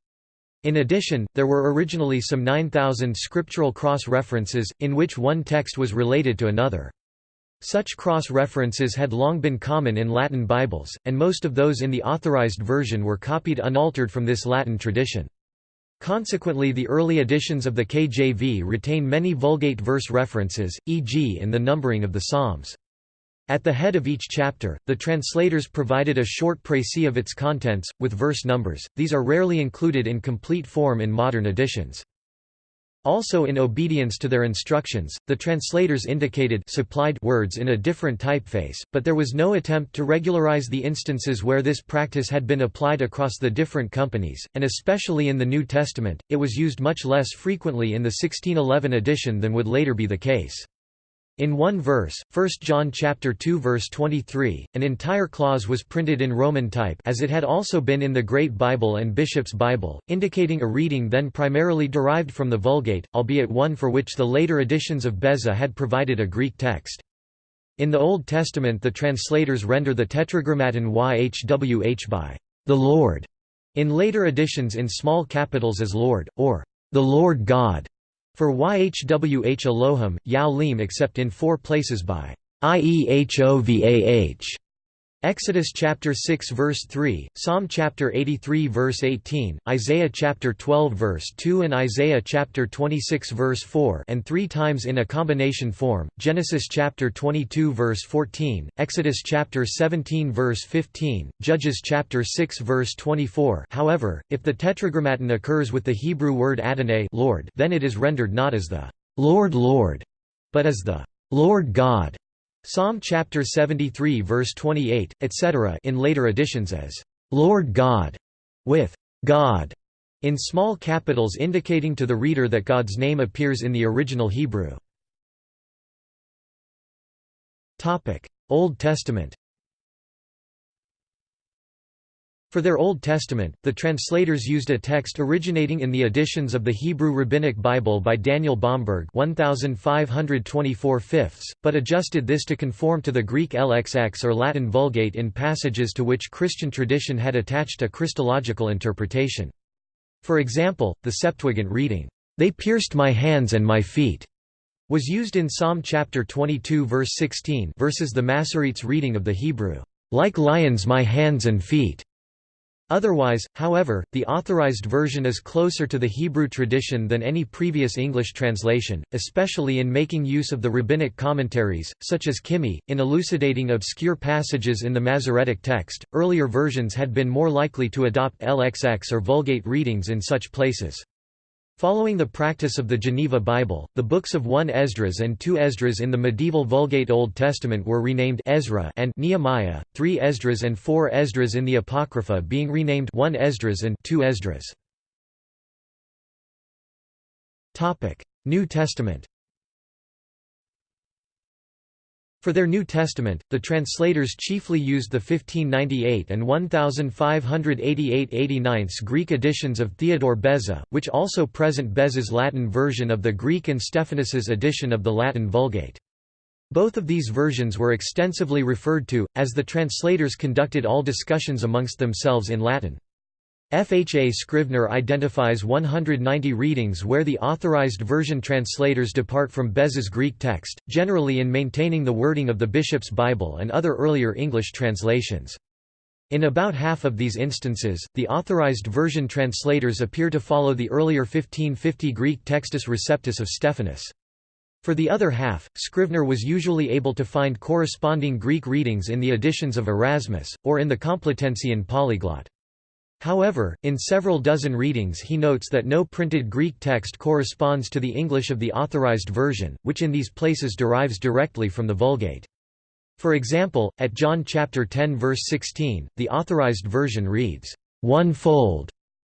In addition, there were originally some 9,000 scriptural cross-references, in which one text was related to another. Such cross-references had long been common in Latin Bibles, and most of those in the Authorized Version were copied unaltered from this Latin tradition. Consequently the early editions of the KJV retain many Vulgate verse references, e.g. in the numbering of the Psalms. At the head of each chapter, the translators provided a short précis of its contents, with verse numbers, these are rarely included in complete form in modern editions. Also in obedience to their instructions, the translators indicated supplied words in a different typeface, but there was no attempt to regularize the instances where this practice had been applied across the different companies, and especially in the New Testament, it was used much less frequently in the 1611 edition than would later be the case. In one verse, 1 John chapter 2 verse 23, an entire clause was printed in Roman type as it had also been in the Great Bible and Bishop's Bible, indicating a reading then primarily derived from the Vulgate, albeit one for which the later editions of Beza had provided a Greek text. In the Old Testament the translators render the Tetragrammaton YHWH by the Lord, in later editions in small capitals as Lord, or the Lord God. For YHWH Elohim, Yao Lim except in four places by IEHOVAH. Exodus chapter 6 verse 3, Psalm chapter 83 verse 18, Isaiah chapter 12 verse 2 and Isaiah chapter 26 verse 4 and three times in a combination form, Genesis chapter 22 verse 14, Exodus chapter 17 verse 15, Judges chapter 6 verse 24 however, if the tetragrammaton occurs with the Hebrew word Adonai Lord, then it is rendered not as the Lord Lord, but as the Lord God. Psalm chapter 73 verse 28, etc. in later editions as Lord God with God in small capitals indicating to the reader that God's name appears in the original Hebrew. Old Testament For their Old Testament, the translators used a text originating in the editions of the Hebrew Rabbinic Bible by Daniel Bomberg 1524 but adjusted this to conform to the Greek LXX or Latin Vulgate in passages to which Christian tradition had attached a Christological interpretation. For example, the Septuagint reading, "'They pierced my hands and my feet' was used in Psalm chapter 22 verse 16 versus the Masoretes reading of the Hebrew, "'Like lions my hands and feet' Otherwise, however, the Authorized Version is closer to the Hebrew tradition than any previous English translation, especially in making use of the rabbinic commentaries, such as Kimhi, in elucidating obscure passages in the Masoretic text. Earlier versions had been more likely to adopt LXX or Vulgate readings in such places. Following the practice of the Geneva Bible, the books of 1 Esdras and 2 Esdras in the medieval Vulgate Old Testament were renamed Ezra and Nehemiah, 3 Esdras and 4 Esdras in the Apocrypha being renamed 1 Esdras and 2 Esdras. New Testament For their New Testament, the translators chiefly used the 1598 and 1588–89 Greek editions of Theodore Beza, which also present Beza's Latin version of the Greek and Stephanus's edition of the Latin Vulgate. Both of these versions were extensively referred to, as the translators conducted all discussions amongst themselves in Latin. FHA Scrivener identifies 190 readings where the authorized version translators depart from Beza's Greek text, generally in maintaining the wording of the Bishop's Bible and other earlier English translations. In about half of these instances, the authorized version translators appear to follow the earlier 1550 Greek Textus Receptus of Stephanus. For the other half, Scrivener was usually able to find corresponding Greek readings in the editions of Erasmus, or in the Complutensian polyglot. However, in several dozen readings he notes that no printed Greek text corresponds to the English of the Authorized Version, which in these places derives directly from the Vulgate. For example, at John chapter 10 verse 16, the Authorized Version reads, one-fold,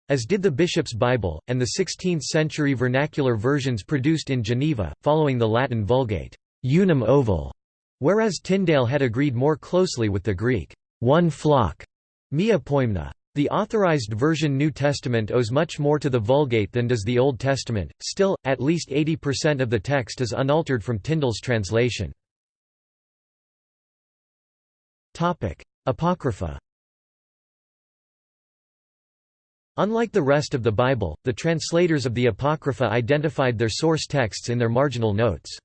as did the Bishop's Bible, and the 16th-century vernacular versions produced in Geneva, following the Latin Vulgate, unum ovile, whereas Tyndale had agreed more closely with the Greek, one flock, mia poimna. The Authorized Version New Testament owes much more to the Vulgate than does the Old Testament, still, at least 80% of the text is unaltered from Tyndale's translation. Apocrypha Unlike the rest of the Bible, the translators of the Apocrypha identified their source texts in their marginal notes.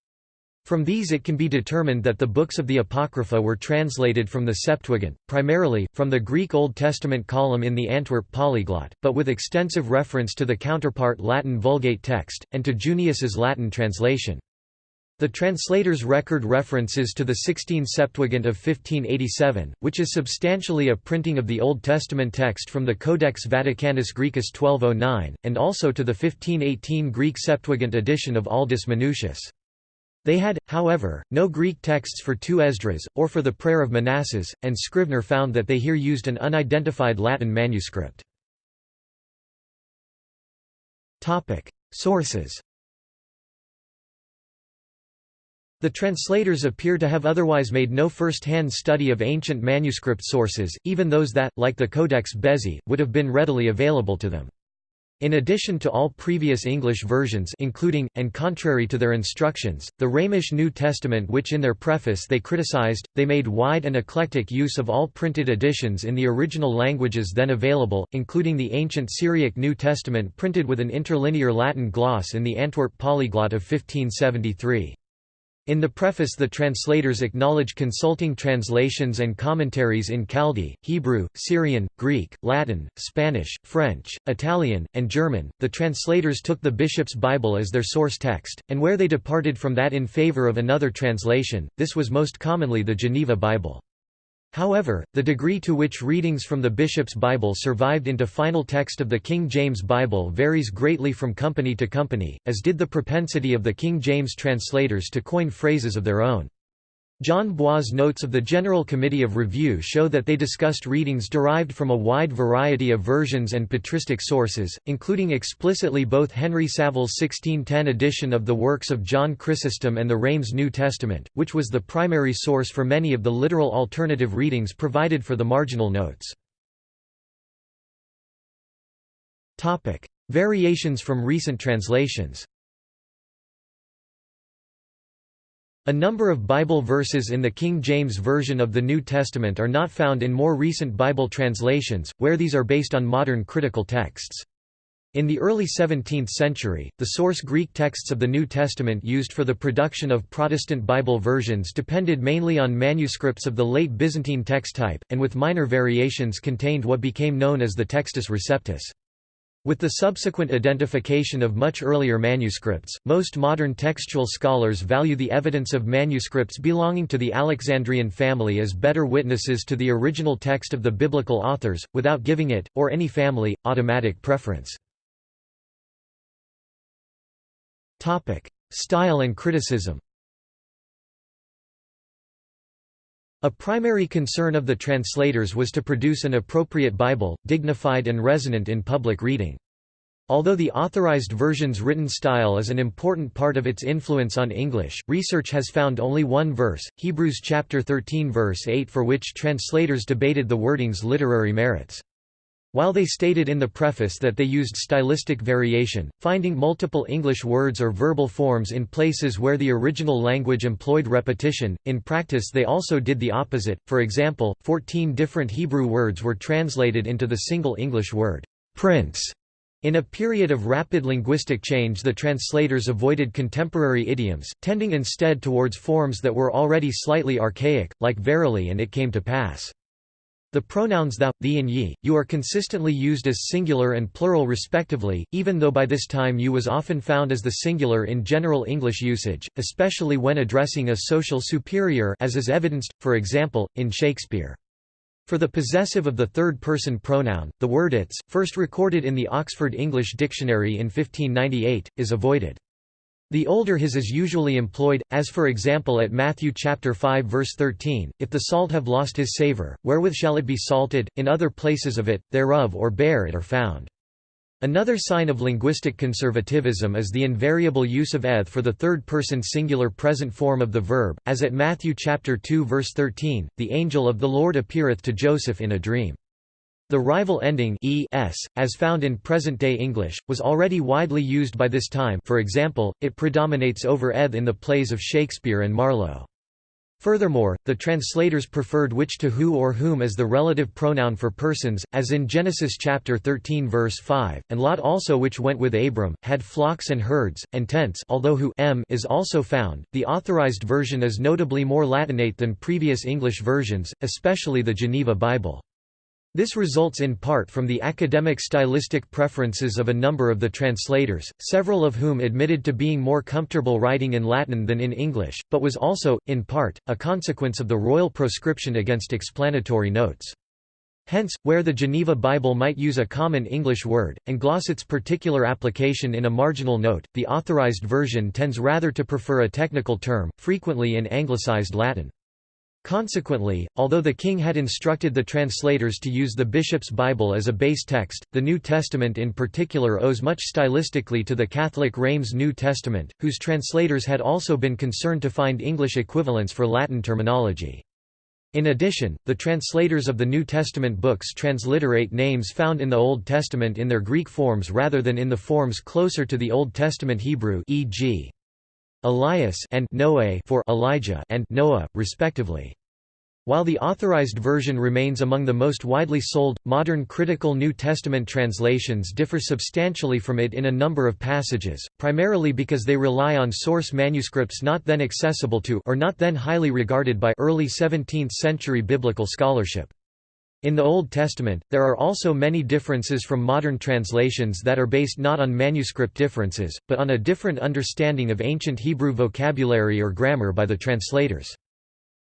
From these it can be determined that the books of the Apocrypha were translated from the Septuagint, primarily, from the Greek Old Testament column in the Antwerp polyglot, but with extensive reference to the counterpart Latin Vulgate text, and to Junius's Latin translation. The translators' record references to the Sixtine Septuagint of 1587, which is substantially a printing of the Old Testament text from the Codex Vaticanus Graecus 1209, and also to the 1518 Greek Septuagint edition of Aldus Manutius. They had, however, no Greek texts for two Esdras, or for the Prayer of Manasses, and Scrivener found that they here used an unidentified Latin manuscript. Sources The translators appear to have otherwise made no first-hand study of ancient manuscript sources, even those that, like the Codex Bezae, would have been readily available to them. In addition to all previous English versions including, and contrary to their instructions, the Rheimish New Testament which in their preface they criticized, they made wide and eclectic use of all printed editions in the original languages then available, including the ancient Syriac New Testament printed with an interlinear Latin gloss in the Antwerp polyglot of 1573. In the preface the translators acknowledge consulting translations and commentaries in Chaldee, Hebrew, Syrian, Greek, Latin, Spanish, French, Italian, and German. The translators took the Bishop's Bible as their source text, and where they departed from that in favor of another translation, this was most commonly the Geneva Bible. However, the degree to which readings from the Bishop's Bible survived into final text of the King James Bible varies greatly from company to company, as did the propensity of the King James translators to coin phrases of their own. John Bois' notes of the General Committee of Review show that they discussed readings derived from a wide variety of versions and patristic sources, including explicitly both Henry Savile's 1610 edition of the works of John Chrysostom and the Rheims New Testament, which was the primary source for many of the literal alternative readings provided for the marginal notes. Variations from recent translations A number of Bible verses in the King James Version of the New Testament are not found in more recent Bible translations, where these are based on modern critical texts. In the early 17th century, the source Greek texts of the New Testament used for the production of Protestant Bible versions depended mainly on manuscripts of the late Byzantine text type, and with minor variations contained what became known as the Textus Receptus. With the subsequent identification of much earlier manuscripts, most modern textual scholars value the evidence of manuscripts belonging to the Alexandrian family as better witnesses to the original text of the biblical authors, without giving it, or any family, automatic preference. Style and criticism A primary concern of the translators was to produce an appropriate Bible, dignified and resonant in public reading. Although the authorized version's written style is an important part of its influence on English, research has found only one verse, Hebrews chapter 13 verse 8 for which translators debated the wording's literary merits. While they stated in the preface that they used stylistic variation, finding multiple English words or verbal forms in places where the original language employed repetition, in practice they also did the opposite, for example, 14 different Hebrew words were translated into the single English word, prince. In a period of rapid linguistic change the translators avoided contemporary idioms, tending instead towards forms that were already slightly archaic, like verily and it came to pass. The pronouns thou, thee and ye, you are consistently used as singular and plural respectively, even though by this time you was often found as the singular in general English usage, especially when addressing a social superior as is evidenced, for example, in Shakespeare. For the possessive of the third-person pronoun, the word its, first recorded in the Oxford English Dictionary in 1598, is avoided. The older his is usually employed, as for example at Matthew chapter 5 verse 13, if the salt have lost his savour, wherewith shall it be salted, in other places of it, thereof or bare it are found. Another sign of linguistic conservatism is the invariable use of eth for the third-person singular present form of the verb, as at Matthew chapter 2 verse 13, the angel of the Lord appeareth to Joseph in a dream. The rival ending es, as found in present-day English, was already widely used by this time for example, it predominates over eth in the plays of Shakespeare and Marlowe. Furthermore, the translators preferred which to who or whom as the relative pronoun for persons, as in Genesis chapter 13 verse 5, and Lot also which went with Abram, had flocks and herds, and tents although who m is also found. The authorized version is notably more Latinate than previous English versions, especially the Geneva Bible. This results in part from the academic stylistic preferences of a number of the translators, several of whom admitted to being more comfortable writing in Latin than in English, but was also, in part, a consequence of the royal proscription against explanatory notes. Hence, where the Geneva Bible might use a common English word, and gloss its particular application in a marginal note, the authorized version tends rather to prefer a technical term, frequently in anglicized Latin. Consequently, although the king had instructed the translators to use the bishop's Bible as a base text, the New Testament in particular owes much stylistically to the Catholic Reims New Testament, whose translators had also been concerned to find English equivalents for Latin terminology. In addition, the translators of the New Testament books transliterate names found in the Old Testament in their Greek forms rather than in the forms closer to the Old Testament Hebrew e.g. Elias and Noe for Elijah and Noah, respectively. While the authorized version remains among the most widely sold, modern critical New Testament translations differ substantially from it in a number of passages, primarily because they rely on source manuscripts not then accessible to or not then highly regarded by early 17th-century biblical scholarship. In the Old Testament, there are also many differences from modern translations that are based not on manuscript differences, but on a different understanding of ancient Hebrew vocabulary or grammar by the translators.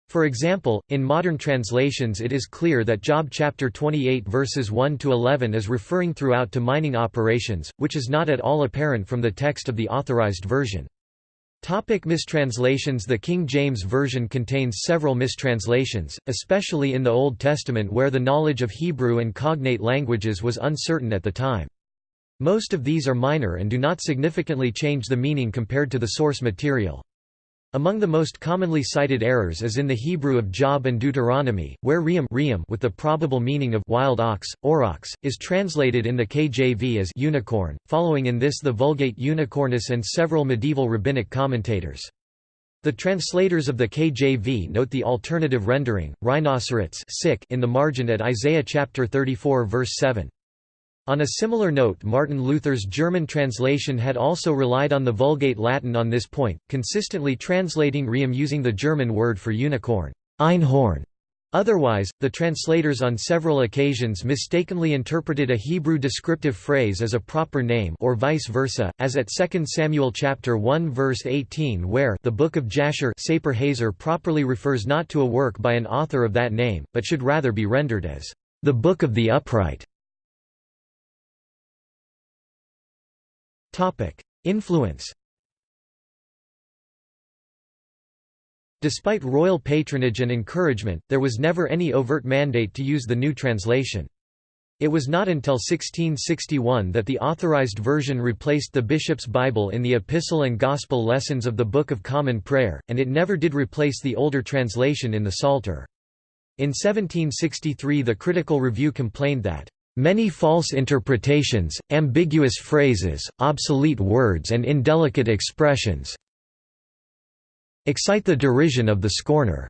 For example, in modern translations it is clear that Job chapter 28 verses 1 to 11 is referring throughout to mining operations, which is not at all apparent from the text of the authorized version. Topic mistranslations The King James Version contains several mistranslations, especially in the Old Testament where the knowledge of Hebrew and cognate languages was uncertain at the time. Most of these are minor and do not significantly change the meaning compared to the source material. Among the most commonly cited errors is in the Hebrew of Job and Deuteronomy, where Reem with the probable meaning of wild ox, aurochs, is translated in the KJV as unicorn, following in this the Vulgate unicornus and several medieval rabbinic commentators. The translators of the KJV note the alternative rendering, rhinocerats in the margin at Isaiah chapter 34 verse 7. On a similar note Martin Luther's German translation had also relied on the Vulgate Latin on this point, consistently translating Reem using the German word for unicorn, Einhorn. Otherwise, the translators on several occasions mistakenly interpreted a Hebrew descriptive phrase as a proper name or vice versa, as at 2 Samuel chapter 1 verse 18 where the Book of Jasher Sapir Hazer properly refers not to a work by an author of that name, but should rather be rendered as the Book of the Upright. Influence Despite royal patronage and encouragement, there was never any overt mandate to use the new translation. It was not until 1661 that the authorized version replaced the bishop's Bible in the epistle and gospel lessons of the Book of Common Prayer, and it never did replace the older translation in the Psalter. In 1763 the Critical Review complained that Many false interpretations, ambiguous phrases, obsolete words and indelicate expressions excite the derision of the scorner.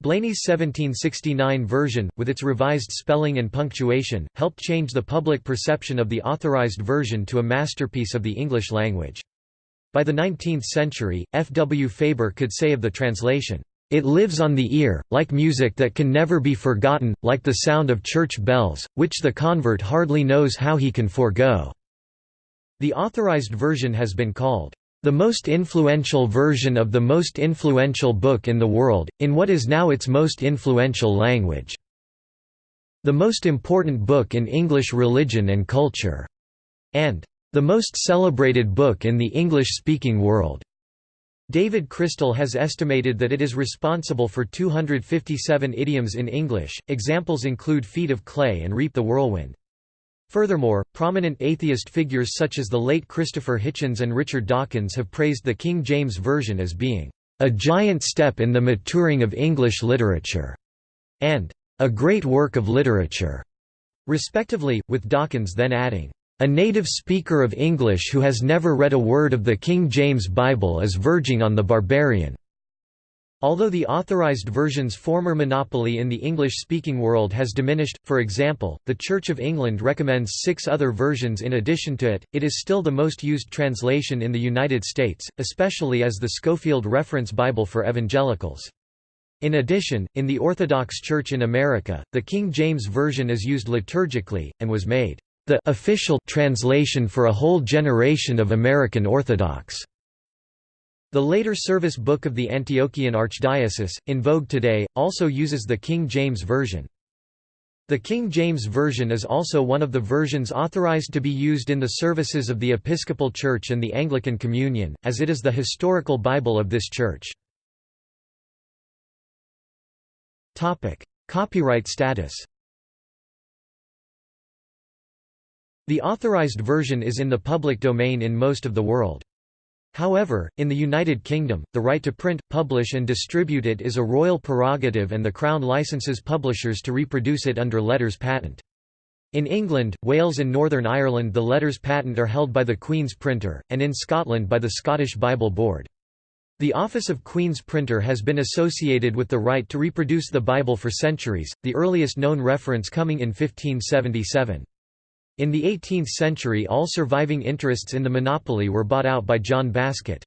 Blaney's 1769 version, with its revised spelling and punctuation, helped change the public perception of the Authorized Version to a masterpiece of the English language. By the 19th century, F. W. Faber could say of the translation, "...it lives on the ear, like music that can never be forgotten, like the sound of church bells, which the convert hardly knows how he can forego." The Authorized Version has been called, the most influential version of the most influential book in the world, in what is now its most influential language. The most important book in English religion and culture, and the most celebrated book in the English-speaking world. David Crystal has estimated that it is responsible for 257 idioms in English. Examples include feet of clay and reap the whirlwind. Furthermore, prominent atheist figures such as the late Christopher Hitchens and Richard Dawkins have praised the King James Version as being a giant step in the maturing of English literature, and a great work of literature, respectively, with Dawkins then adding, a native speaker of English who has never read a word of the King James Bible is verging on the barbarian. Although the Authorized Version's former monopoly in the English-speaking world has diminished, for example, the Church of England recommends six other versions in addition to it, it is still the most used translation in the United States, especially as the Scofield Reference Bible for Evangelicals. In addition, in the Orthodox Church in America, the King James Version is used liturgically, and was made the official translation for a whole generation of American Orthodox. The later service book of the Antiochian Archdiocese, in vogue today, also uses the King James Version. The King James Version is also one of the versions authorized to be used in the services of the Episcopal Church and the Anglican Communion, as it is the historical Bible of this church. Copyright status The authorized version is in the public domain in most of the world. However, in the United Kingdom, the right to print, publish and distribute it is a royal prerogative and the Crown licenses publishers to reproduce it under letters patent. In England, Wales and Northern Ireland the letters patent are held by the Queen's Printer, and in Scotland by the Scottish Bible Board. The office of Queen's Printer has been associated with the right to reproduce the Bible for centuries, the earliest known reference coming in 1577. In the 18th century all surviving interests in the monopoly were bought out by John Baskett.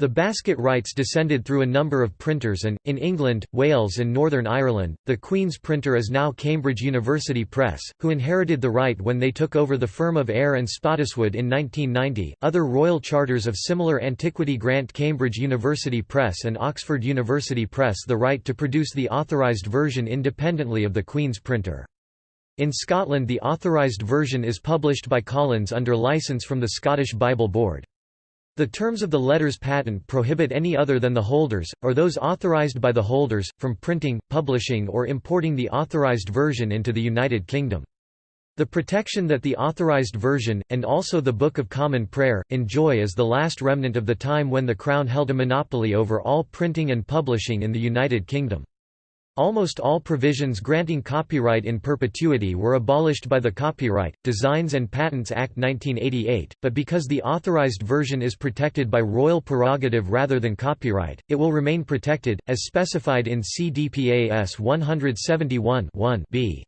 The Baskett rights descended through a number of printers and, in England, Wales and Northern Ireland, the Queen's printer is now Cambridge University Press, who inherited the right when they took over the firm of Eyre and Spottiswoode in 1990. Other royal charters of similar antiquity grant Cambridge University Press and Oxford University Press the right to produce the authorised version independently of the Queen's printer. In Scotland the authorised version is published by Collins under licence from the Scottish Bible Board. The terms of the letters patent prohibit any other than the holders, or those authorised by the holders, from printing, publishing or importing the authorised version into the United Kingdom. The protection that the authorised version, and also the Book of Common Prayer, enjoy is the last remnant of the time when the Crown held a monopoly over all printing and publishing in the United Kingdom. Almost all provisions granting copyright in perpetuity were abolished by the Copyright, Designs and Patents Act 1988, but because the authorized version is protected by royal prerogative rather than copyright, it will remain protected, as specified in CDPAS 171 b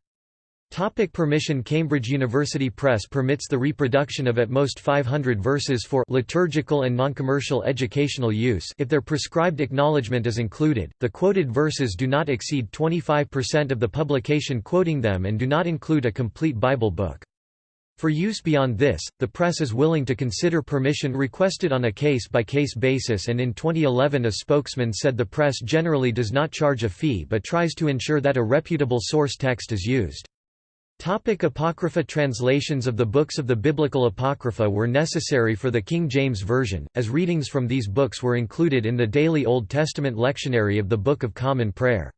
Topic permission Cambridge University Press permits the reproduction of at most 500 verses for liturgical and noncommercial educational use if their prescribed acknowledgement is included. The quoted verses do not exceed 25% of the publication quoting them and do not include a complete Bible book. For use beyond this, the press is willing to consider permission requested on a case-by-case -case basis and in 2011 a spokesman said the press generally does not charge a fee but tries to ensure that a reputable source text is used. Topic Apocrypha Translations of the books of the Biblical Apocrypha were necessary for the King James Version, as readings from these books were included in the daily Old Testament lectionary of the Book of Common Prayer.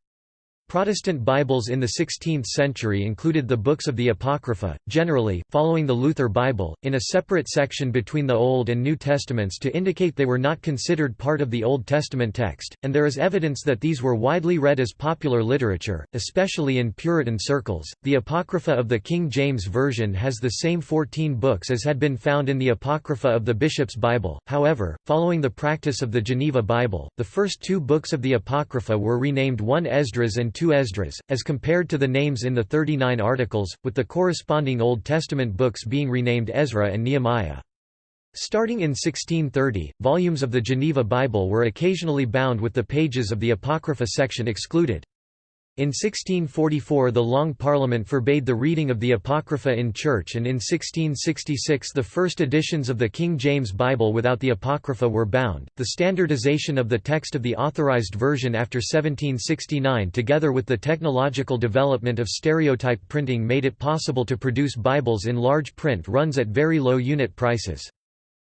Protestant Bibles in the 16th century included the books of the Apocrypha, generally, following the Luther Bible, in a separate section between the Old and New Testaments to indicate they were not considered part of the Old Testament text, and there is evidence that these were widely read as popular literature, especially in Puritan circles. The Apocrypha of the King James Version has the same 14 books as had been found in the Apocrypha of the Bishop's Bible, however, following the practice of the Geneva Bible, the first two books of the Apocrypha were renamed 1 Esdras and two Esdras, as compared to the names in the 39 articles, with the corresponding Old Testament books being renamed Ezra and Nehemiah. Starting in 1630, volumes of the Geneva Bible were occasionally bound with the pages of the Apocrypha section excluded. In 1644 the Long Parliament forbade the reading of the Apocrypha in church and in 1666 the first editions of the King James Bible without the Apocrypha were bound. The standardization of the text of the authorized version after 1769 together with the technological development of stereotype printing made it possible to produce Bibles in large print runs at very low unit prices.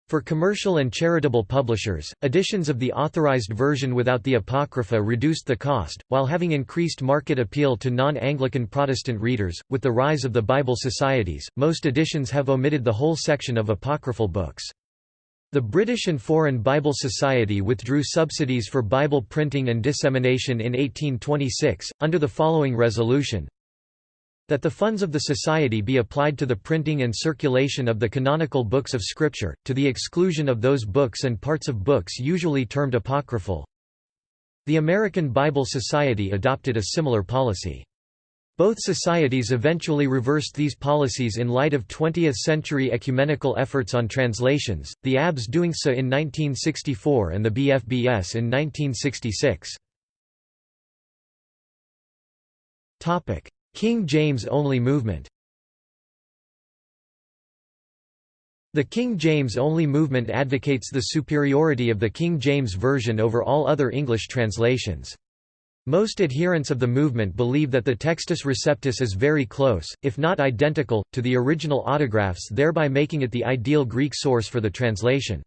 For commercial and charitable publishers, editions of the authorized version without the Apocrypha reduced the cost, while having increased market appeal to non-Anglican Protestant readers. With the rise of the Bible societies, most editions have omitted the whole section of apocryphal books. The British and Foreign Bible Society withdrew subsidies for Bible printing and dissemination in 1826, under the following resolution that the funds of the Society be applied to the printing and circulation of the canonical books of Scripture, to the exclusion of those books and parts of books usually termed apocryphal. The American Bible Society adopted a similar policy. Both societies eventually reversed these policies in light of 20th-century ecumenical efforts on translations, the ABS doing so in 1964 and the BFBS in 1966. King James-only movement The King James-only movement advocates the superiority of the King James Version over all other English translations. Most adherents of the movement believe that the Textus Receptus is very close, if not identical, to the original autographs thereby making it the ideal Greek source for the translation.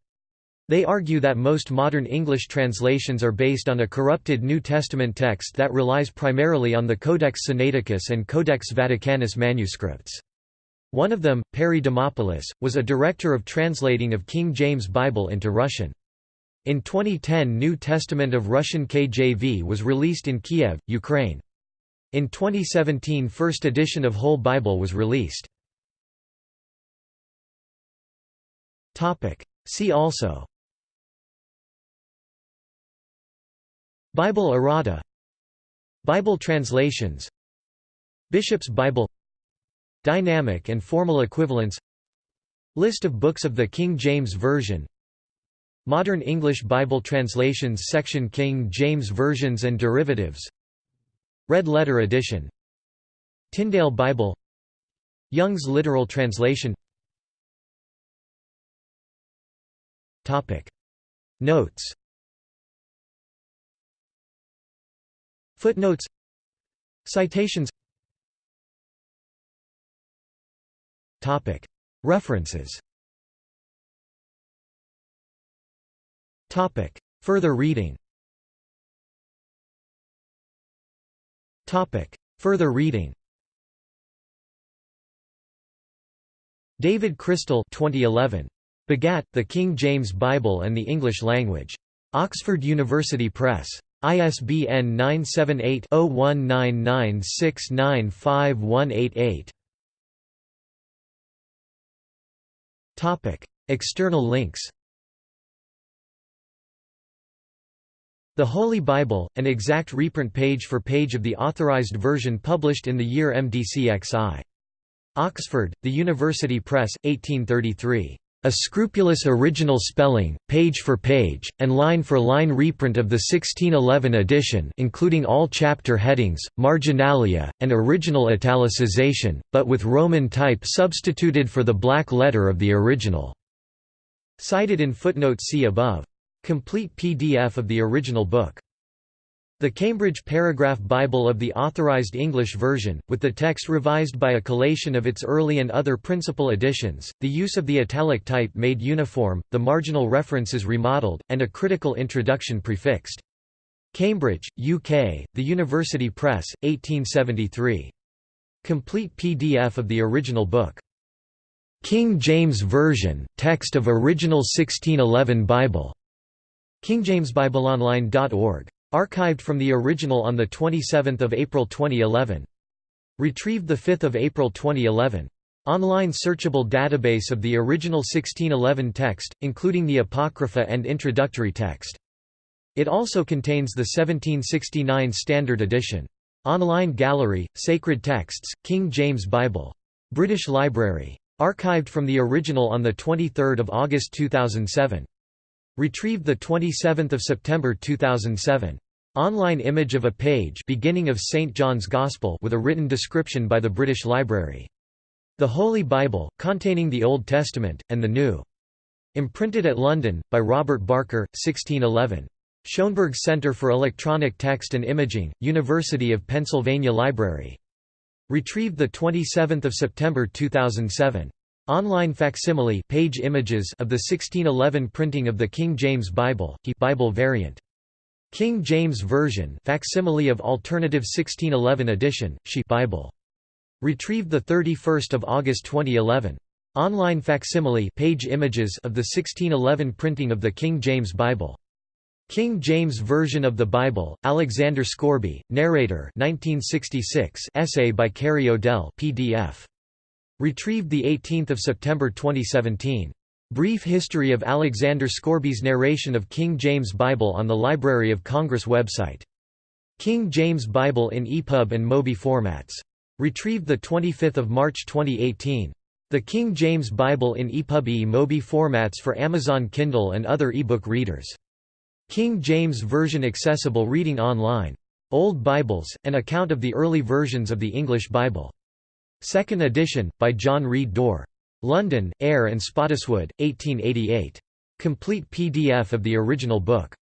They argue that most modern English translations are based on a corrupted New Testament text that relies primarily on the Codex Sinaiticus and Codex Vaticanus manuscripts. One of them, Perry Demopoulos, was a director of translating of King James Bible into Russian. In 2010 New Testament of Russian KJV was released in Kiev, Ukraine. In 2017 first edition of Whole Bible was released. See also Bible errata Bible translations Bishop's Bible Dynamic and formal equivalence List of books of the King James Version Modern English Bible translations section King James Versions and derivatives Red Letter Edition Tyndale Bible Young's literal translation. Notes Footnotes. Citations. Topic. References. Topic. Further reading. Topic. Further reading. David Crystal 2011. Begat, The King James Bible and the English Language. Oxford University Press. ISBN 978-0199695188. Topic: External links The Holy Bible, an exact reprint page for page of the authorized version published in the year MDCXI. Oxford, The University Press, 1833. A scrupulous original spelling, page for page, and line for line reprint of the 1611 edition including all chapter headings, marginalia, and original italicization, but with Roman type substituted for the black letter of the original. Cited in footnote C above. Complete PDF of the original book. The Cambridge Paragraph Bible of the Authorized English Version, with the text revised by a collation of its early and other principal editions, the use of the italic type made uniform, the marginal references remodeled, and a critical introduction prefixed. Cambridge, UK, The University Press, 1873. Complete PDF of the original book. King James Version, text of original 1611 Bible. KingJamesBibleOnline.org. Archived from the original on 27 April 2011. Retrieved 5 April 2011. Online searchable database of the original 1611 text, including the Apocrypha and introductory text. It also contains the 1769 Standard Edition. Online gallery, Sacred Texts, King James Bible. British Library. Archived from the original on 23 August 2007. Retrieved 27 September 2007. Online image of a page beginning of St. John's Gospel with a written description by the British Library. The Holy Bible, containing the Old Testament, and the New. Imprinted at London, by Robert Barker, 1611. Schoenberg Center for Electronic Text and Imaging, University of Pennsylvania Library. Retrieved 27 September 2007. Online facsimile page images of the 1611 printing of the King James Bible, he Bible variant. King James Version facsimile of alternative 1611 edition, she Bible. Retrieved 31 August 2011. Online facsimile page images of the 1611 printing of the King James Bible. King James Version of the Bible, Alexander Scourby, narrator 1966 essay by Cary O'Dell PDF. Retrieved 18 September 2017. Brief history of Alexander Scourby's narration of King James Bible on the Library of Congress website. King James Bible in EPUB and MOBI formats. Retrieved 25 March 2018. The King James Bible in EPUB MOBI formats for Amazon Kindle and other ebook readers. King James Version accessible reading online. Old Bibles, an account of the early versions of the English Bible. Second edition, by John Read Dore. London, Eyre and Spottiswoode, 1888. Complete PDF of the original book.